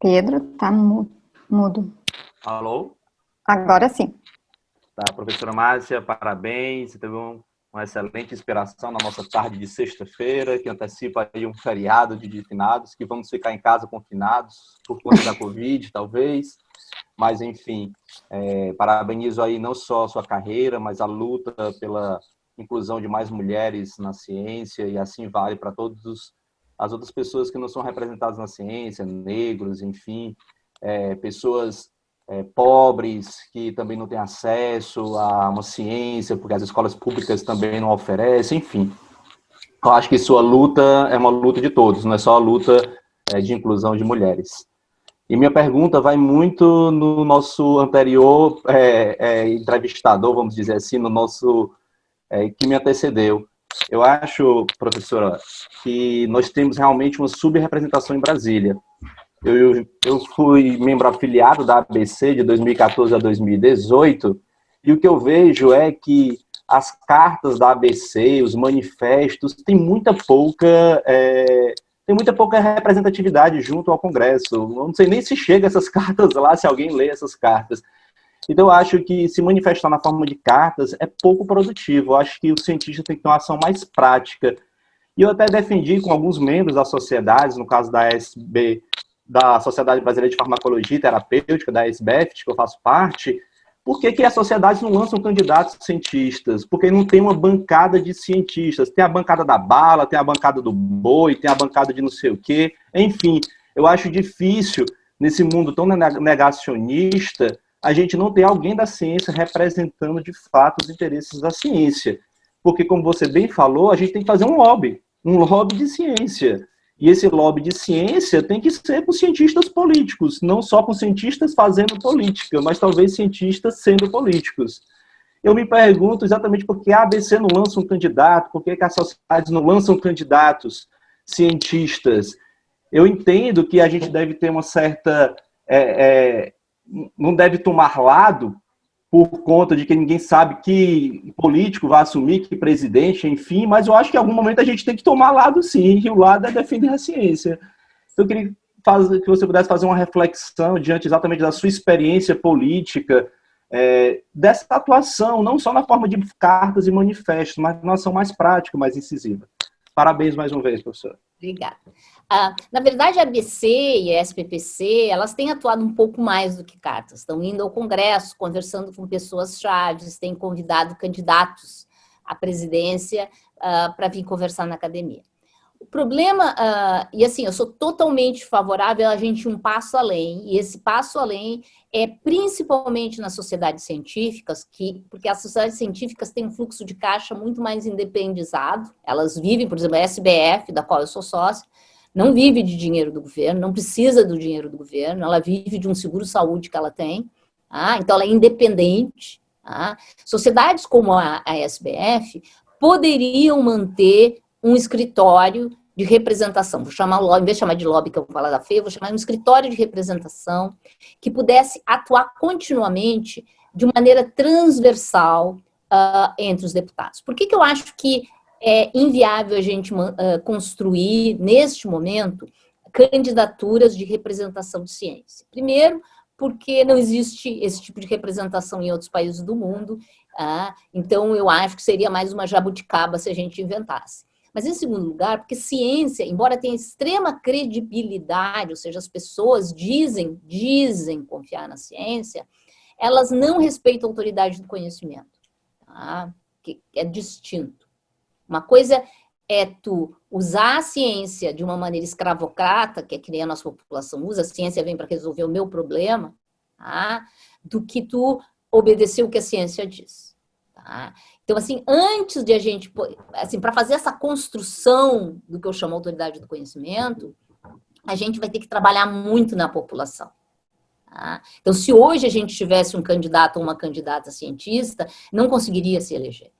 Pedro, tá mudo. Alô? Agora sim. Tá, professora Márcia, parabéns. Você teve um, uma excelente inspiração na nossa tarde de sexta-feira, que antecipa aí um feriado de finados, que vamos ficar em casa confinados por conta da Covid, talvez. Mas, enfim, é, parabenizo aí não só a sua carreira, mas a luta pela inclusão de mais mulheres na ciência, e assim vale para todos os as outras pessoas que não são representadas na ciência, negros, enfim, é, pessoas é, pobres que também não têm acesso a uma ciência, porque as escolas públicas também não oferecem, enfim. Eu acho que sua luta é uma luta de todos, não é só a luta é, de inclusão de mulheres. E minha pergunta vai muito no nosso anterior é, é, entrevistador, vamos dizer assim, no nosso é, que me antecedeu, eu acho, professora, que nós temos realmente uma subrepresentação em Brasília. Eu, eu fui membro afiliado da ABC de 2014 a 2018, e o que eu vejo é que as cartas da ABC, os manifestos, tem muita pouca... É, tem muita pouca representatividade junto ao Congresso. Eu não sei nem se chega essas cartas lá, se alguém lê essas cartas. Então, eu acho que se manifestar na forma de cartas é pouco produtivo. Eu acho que o cientista tem que ter uma ação mais prática. E eu até defendi com alguns membros da sociedade, no caso da SB, da Sociedade Brasileira de Farmacologia e Terapêutica, da SBF, que eu faço parte, por que, que as sociedades não lançam candidatos cientistas? Porque não tem uma bancada de cientistas. Tem a bancada da bala, tem a bancada do boi, tem a bancada de não sei o quê. Enfim, eu acho difícil, nesse mundo tão negacionista, a gente não tem alguém da ciência representando de fato os interesses da ciência. Porque, como você bem falou, a gente tem que fazer um lobby, um lobby de ciência. E esse lobby de ciência tem que ser com cientistas políticos, não só com cientistas fazendo política, mas talvez cientistas sendo políticos. Eu me pergunto exatamente por que a ABC não lança um candidato, por que as sociedades não lançam candidatos cientistas. Eu entendo que a gente deve ter uma certa é, é, não deve tomar lado por conta de que ninguém sabe que político vai assumir, que presidente, enfim, mas eu acho que em algum momento a gente tem que tomar lado sim, e o lado é defender a ciência. Então, eu queria que você pudesse fazer uma reflexão diante exatamente da sua experiência política, é, dessa atuação, não só na forma de cartas e manifestos, mas na ação mais prática, mais incisiva. Parabéns mais uma vez, professor. Obrigada. Ah, na verdade, a ABC e a SPPC, elas têm atuado um pouco mais do que cartas. Estão indo ao Congresso, conversando com pessoas chaves, têm convidado candidatos à presidência ah, para vir conversar na academia. O problema, uh, e assim, eu sou totalmente favorável a gente ir um passo além, e esse passo além é principalmente nas sociedades científicas, que, porque as sociedades científicas têm um fluxo de caixa muito mais independizado, elas vivem, por exemplo, a SBF, da qual eu sou sócia, não vive de dinheiro do governo, não precisa do dinheiro do governo, ela vive de um seguro-saúde que ela tem, ah, então ela é independente. Ah. Sociedades como a, a SBF poderiam manter um escritório de representação, vou chamar em vez de chamar de lobby que eu vou falar da FEA, vou chamar de um escritório de representação que pudesse atuar continuamente de maneira transversal uh, entre os deputados. Por que, que eu acho que é inviável a gente uh, construir, neste momento, candidaturas de representação de ciência? Primeiro, porque não existe esse tipo de representação em outros países do mundo, uh, então eu acho que seria mais uma jabuticaba se a gente inventasse. Mas, em segundo lugar, porque ciência, embora tenha extrema credibilidade, ou seja, as pessoas dizem, dizem confiar na ciência, elas não respeitam a autoridade do conhecimento, tá? que é distinto. Uma coisa é tu usar a ciência de uma maneira escravocrata, que é que nem a nossa população usa, a ciência vem para resolver o meu problema, tá? do que tu obedecer o que a ciência diz. Tá? Então, assim, antes de a gente, assim, para fazer essa construção do que eu chamo autoridade do conhecimento, a gente vai ter que trabalhar muito na população. Tá? Então, se hoje a gente tivesse um candidato ou uma candidata cientista, não conseguiria se eleger.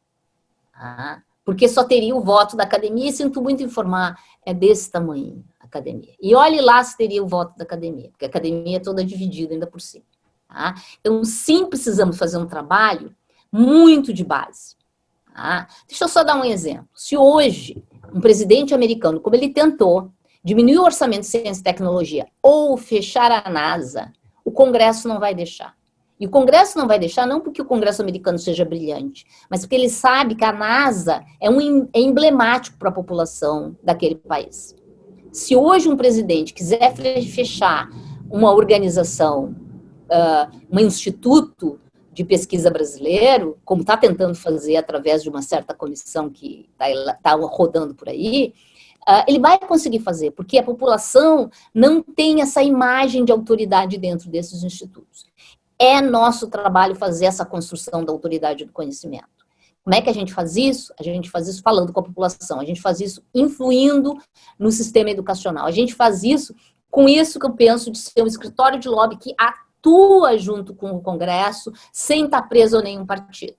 Tá? porque só teria o voto da academia, e sinto muito informar, é desse tamanho a academia. E olhe lá se teria o voto da academia, porque a academia é toda dividida ainda por cima. Tá? Então, sim, precisamos fazer um trabalho muito de base. Tá? Deixa eu só dar um exemplo. Se hoje um presidente americano, como ele tentou, diminuir o orçamento de ciência e tecnologia ou fechar a NASA, o Congresso não vai deixar. E o Congresso não vai deixar, não porque o Congresso americano seja brilhante, mas porque ele sabe que a NASA é, um, é emblemático para a população daquele país. Se hoje um presidente quiser fechar uma organização, uh, um instituto de pesquisa brasileiro, como está tentando fazer através de uma certa comissão que está tá rodando por aí, uh, ele vai conseguir fazer, porque a população não tem essa imagem de autoridade dentro desses institutos. É nosso trabalho fazer essa construção da autoridade do conhecimento. Como é que a gente faz isso? A gente faz isso falando com a população, a gente faz isso influindo no sistema educacional, a gente faz isso com isso que eu penso de ser um escritório de lobby que atua junto com o Congresso, sem estar preso a nenhum partido.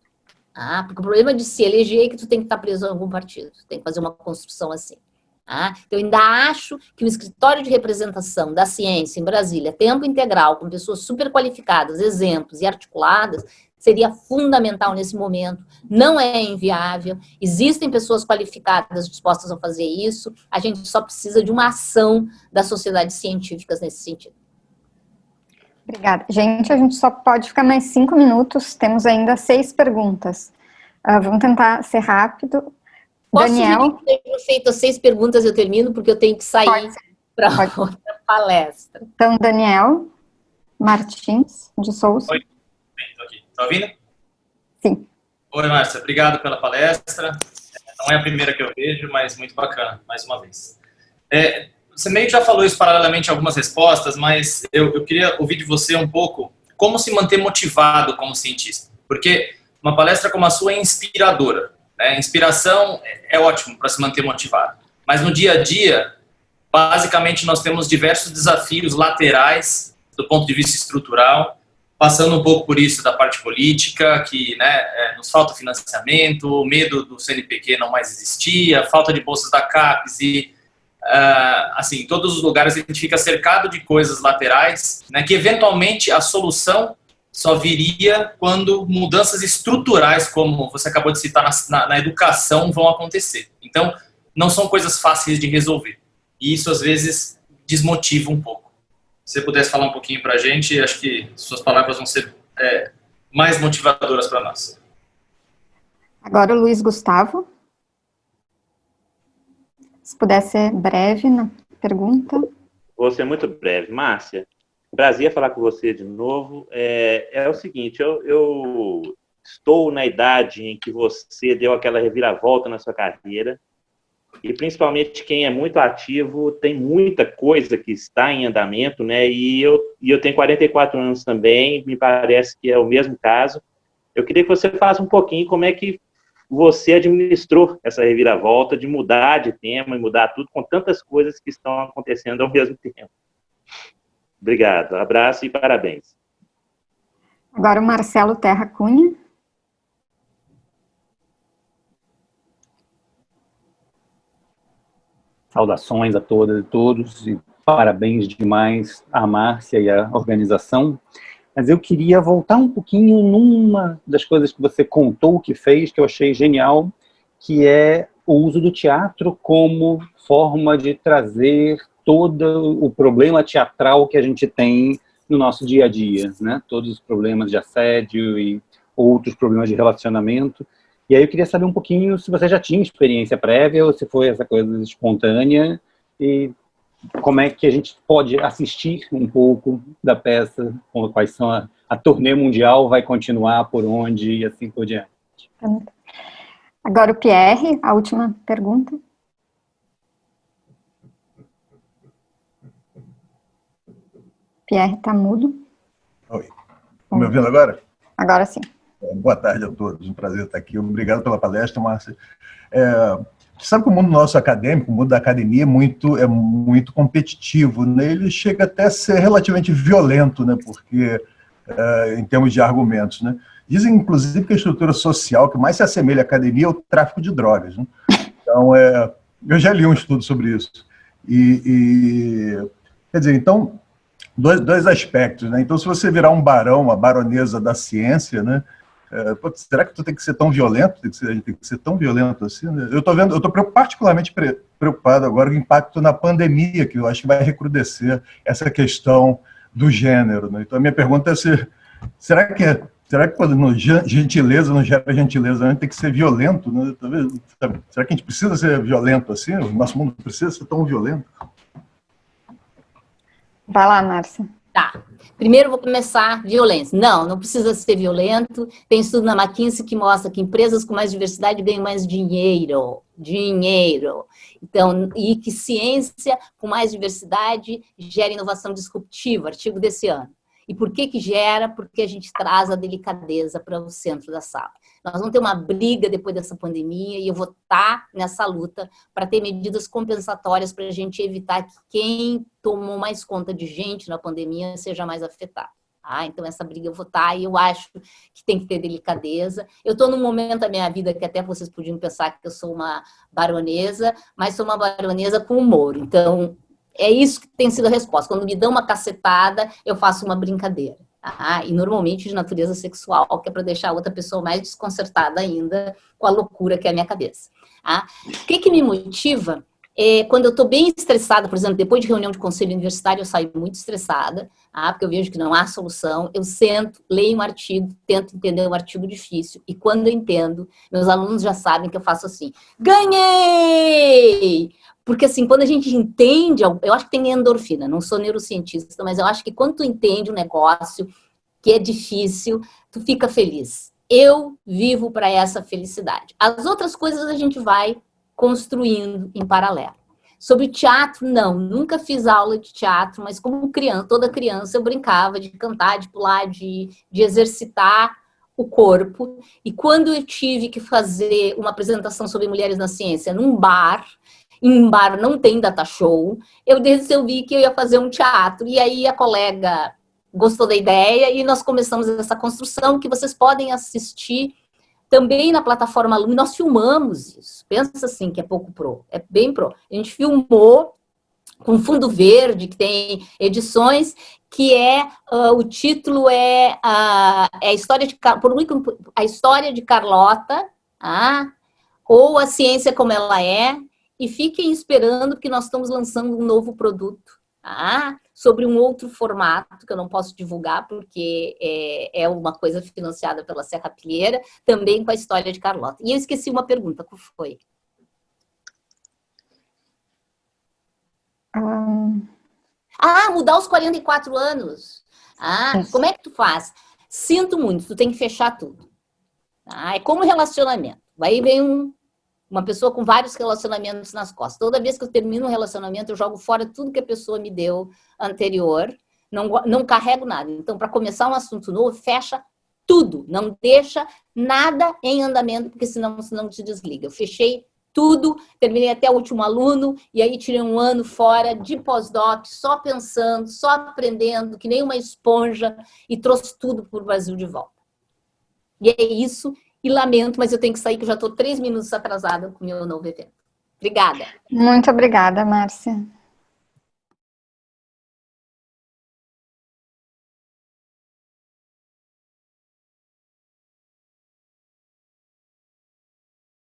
Ah, porque o problema de se eleger é que tu tem que estar preso a algum partido, tem que fazer uma construção assim. Tá? Eu ainda acho que o escritório de representação da ciência em Brasília, tempo integral, com pessoas super qualificadas, exemplos e articuladas, seria fundamental nesse momento, não é inviável, existem pessoas qualificadas dispostas a fazer isso, a gente só precisa de uma ação das sociedades científicas nesse sentido. Obrigada. Gente, a gente só pode ficar mais cinco minutos, temos ainda seis perguntas. Uh, vamos tentar ser rápido. Posso Daniel? Tenho feito seis perguntas, eu termino, porque eu tenho que sair para outra palestra. Então, Daniel Martins de Souza. Oi, estou aqui. Está ouvindo? Sim. Oi, Márcia, obrigado pela palestra. Não é a primeira que eu vejo, mas muito bacana, mais uma vez. É, você meio que já falou isso paralelamente em algumas respostas, mas eu, eu queria ouvir de você um pouco como se manter motivado como cientista. Porque uma palestra como a sua é inspiradora. Né? Inspiração é ótimo para se manter motivado. Mas no dia a dia, basicamente, nós temos diversos desafios laterais do ponto de vista estrutural, passando um pouco por isso da parte política, que né, é, nos falta financiamento, o medo do CNPq não mais existia, falta de bolsas da CAPES e, uh, assim, em todos os lugares a gente fica cercado de coisas laterais, né, que eventualmente a solução só viria quando mudanças estruturais, como você acabou de citar, na, na, na, educação, vão acontecer. Então, não são coisas fáceis de resolver. E isso, às vezes, desmotiva um pouco. Se você pudesse falar um pouquinho para a gente, acho que suas palavras vão ser é, mais motivadoras para nós. Agora o Luiz Gustavo. Se puder ser breve na pergunta. Vou ser muito breve. Márcia, Prazer falar com você de novo. É, é o seguinte, eu, eu, estou na idade em que você deu aquela reviravolta na sua carreira e principalmente quem é muito ativo, tem muita coisa que está em andamento, né? E eu, e eu tenho 44 anos também, me parece que é o mesmo caso. Eu queria que você falasse um pouquinho como é que você administrou essa reviravolta de mudar de tema e mudar tudo com tantas coisas que estão acontecendo ao mesmo tempo. Obrigado, abraço e parabéns. Agora o Marcelo Terra Cunha. Saudações a todas e todos e parabéns demais à Márcia e à organização. Mas eu queria voltar um pouquinho numa das coisas que você contou que fez, que eu achei genial, que é o uso do teatro como forma de trazer todo o problema teatral que a gente tem no nosso dia a dia, né? Todos os problemas de assédio e outros problemas de relacionamento. E aí eu queria saber um pouquinho se você já tinha experiência prévia ou se foi essa coisa espontânea e como é que a gente pode assistir um pouco da peça, quais são a, a turnê mundial vai continuar por onde e assim por diante. Agora o Pierre, a última pergunta. Pierre está mudo. Oi. Estão me ouvindo agora? Agora sim. Boa tarde a todos, um prazer estar aqui. Obrigado pela palestra, Márcia. É, sabe que o mundo nosso acadêmico, o mundo da academia é muito, é muito competitivo, né? ele chega até a ser relativamente violento, né? porque, é, em termos de argumentos. Né? Dizem, inclusive, que a estrutura social que mais se assemelha à academia é o tráfico de drogas. Né? Então, é, eu já li um estudo sobre isso. E, e quer dizer, então, dois, dois aspectos. Né? Então, se você virar um barão, uma baronesa da ciência, né? É, será que tu tem que ser tão violento? Tem que ser, a gente tem que ser tão violento assim? Né? Eu estou vendo, eu estou particularmente preocupado agora com o impacto na pandemia, que eu acho que vai recrudescer essa questão do gênero. Né? Então a minha pergunta é se, será que será que quando no, gentileza não gera gentileza, a gente tem que ser violento? Né? Será que a gente precisa ser violento assim? O nosso mundo precisa ser tão violento? Vai lá, Márcia. Tá. Primeiro vou começar violência. Não, não precisa ser violento. Tem estudo na McKinsey que mostra que empresas com mais diversidade ganham mais dinheiro. Dinheiro. Então, e que ciência com mais diversidade gera inovação disruptiva, artigo desse ano. E por que que gera? Porque a gente traz a delicadeza para o centro da sala. Nós vamos ter uma briga depois dessa pandemia e eu vou estar nessa luta para ter medidas compensatórias para a gente evitar que quem tomou mais conta de gente na pandemia seja mais afetado. Ah, então essa briga eu vou estar e eu acho que tem que ter delicadeza. Eu estou num momento da minha vida que até vocês podiam pensar que eu sou uma baronesa, mas sou uma baronesa com humor. Então, é isso que tem sido a resposta. Quando me dão uma cacetada, eu faço uma brincadeira. Ah, e normalmente de natureza sexual, que é para deixar a outra pessoa mais desconcertada ainda com a loucura que é a minha cabeça. Ah, o que, que me motiva? É, quando eu estou bem estressada, por exemplo, depois de reunião de conselho universitário, eu saio muito estressada, ah, porque eu vejo que não há solução, eu sento, leio um artigo, tento entender um artigo difícil, e quando eu entendo, meus alunos já sabem que eu faço assim, ganhei! Porque assim, quando a gente entende, eu acho que tem endorfina, não sou neurocientista, mas eu acho que quando tu entende um negócio que é difícil, tu fica feliz. Eu vivo para essa felicidade. As outras coisas a gente vai construindo em paralelo. Sobre teatro, não, nunca fiz aula de teatro, mas como criança, toda criança eu brincava de cantar, de pular, de, de exercitar o corpo. E quando eu tive que fazer uma apresentação sobre mulheres na ciência num bar, em bar não tem data show, eu resolvi que eu ia fazer um teatro, e aí a colega gostou da ideia, e nós começamos essa construção que vocês podem assistir também na plataforma Lume, nós filmamos isso, pensa assim que é pouco pro, é bem pro, a gente filmou com fundo verde, que tem edições, que é, uh, o título é, uh, é a, história de, por a história de Carlota, ah, ou a ciência como ela é, e fiquem esperando que nós estamos lançando um novo produto, ah, sobre um outro formato que eu não posso divulgar porque é, é uma coisa financiada pela Serra Pilheira, também com a história de Carlota. E eu esqueci uma pergunta, qual foi? Hum... Ah, mudar os 44 anos. Ah, como é que tu faz? Sinto muito, tu tem que fechar tudo. Ah, é como relacionamento. Aí vem um uma pessoa com vários relacionamentos nas costas. Toda vez que eu termino um relacionamento, eu jogo fora tudo que a pessoa me deu anterior, não, não carrego nada. Então, para começar um assunto novo, fecha tudo, não deixa nada em andamento, porque senão, senão te desliga. Eu fechei tudo, terminei até o último aluno, e aí tirei um ano fora de pós-doc, só pensando, só aprendendo, que nem uma esponja, e trouxe tudo para o Brasil de volta. E é isso, e lamento, mas eu tenho que sair, que eu já estou três minutos atrasada com o meu novo evento. Obrigada. Muito obrigada, Márcia.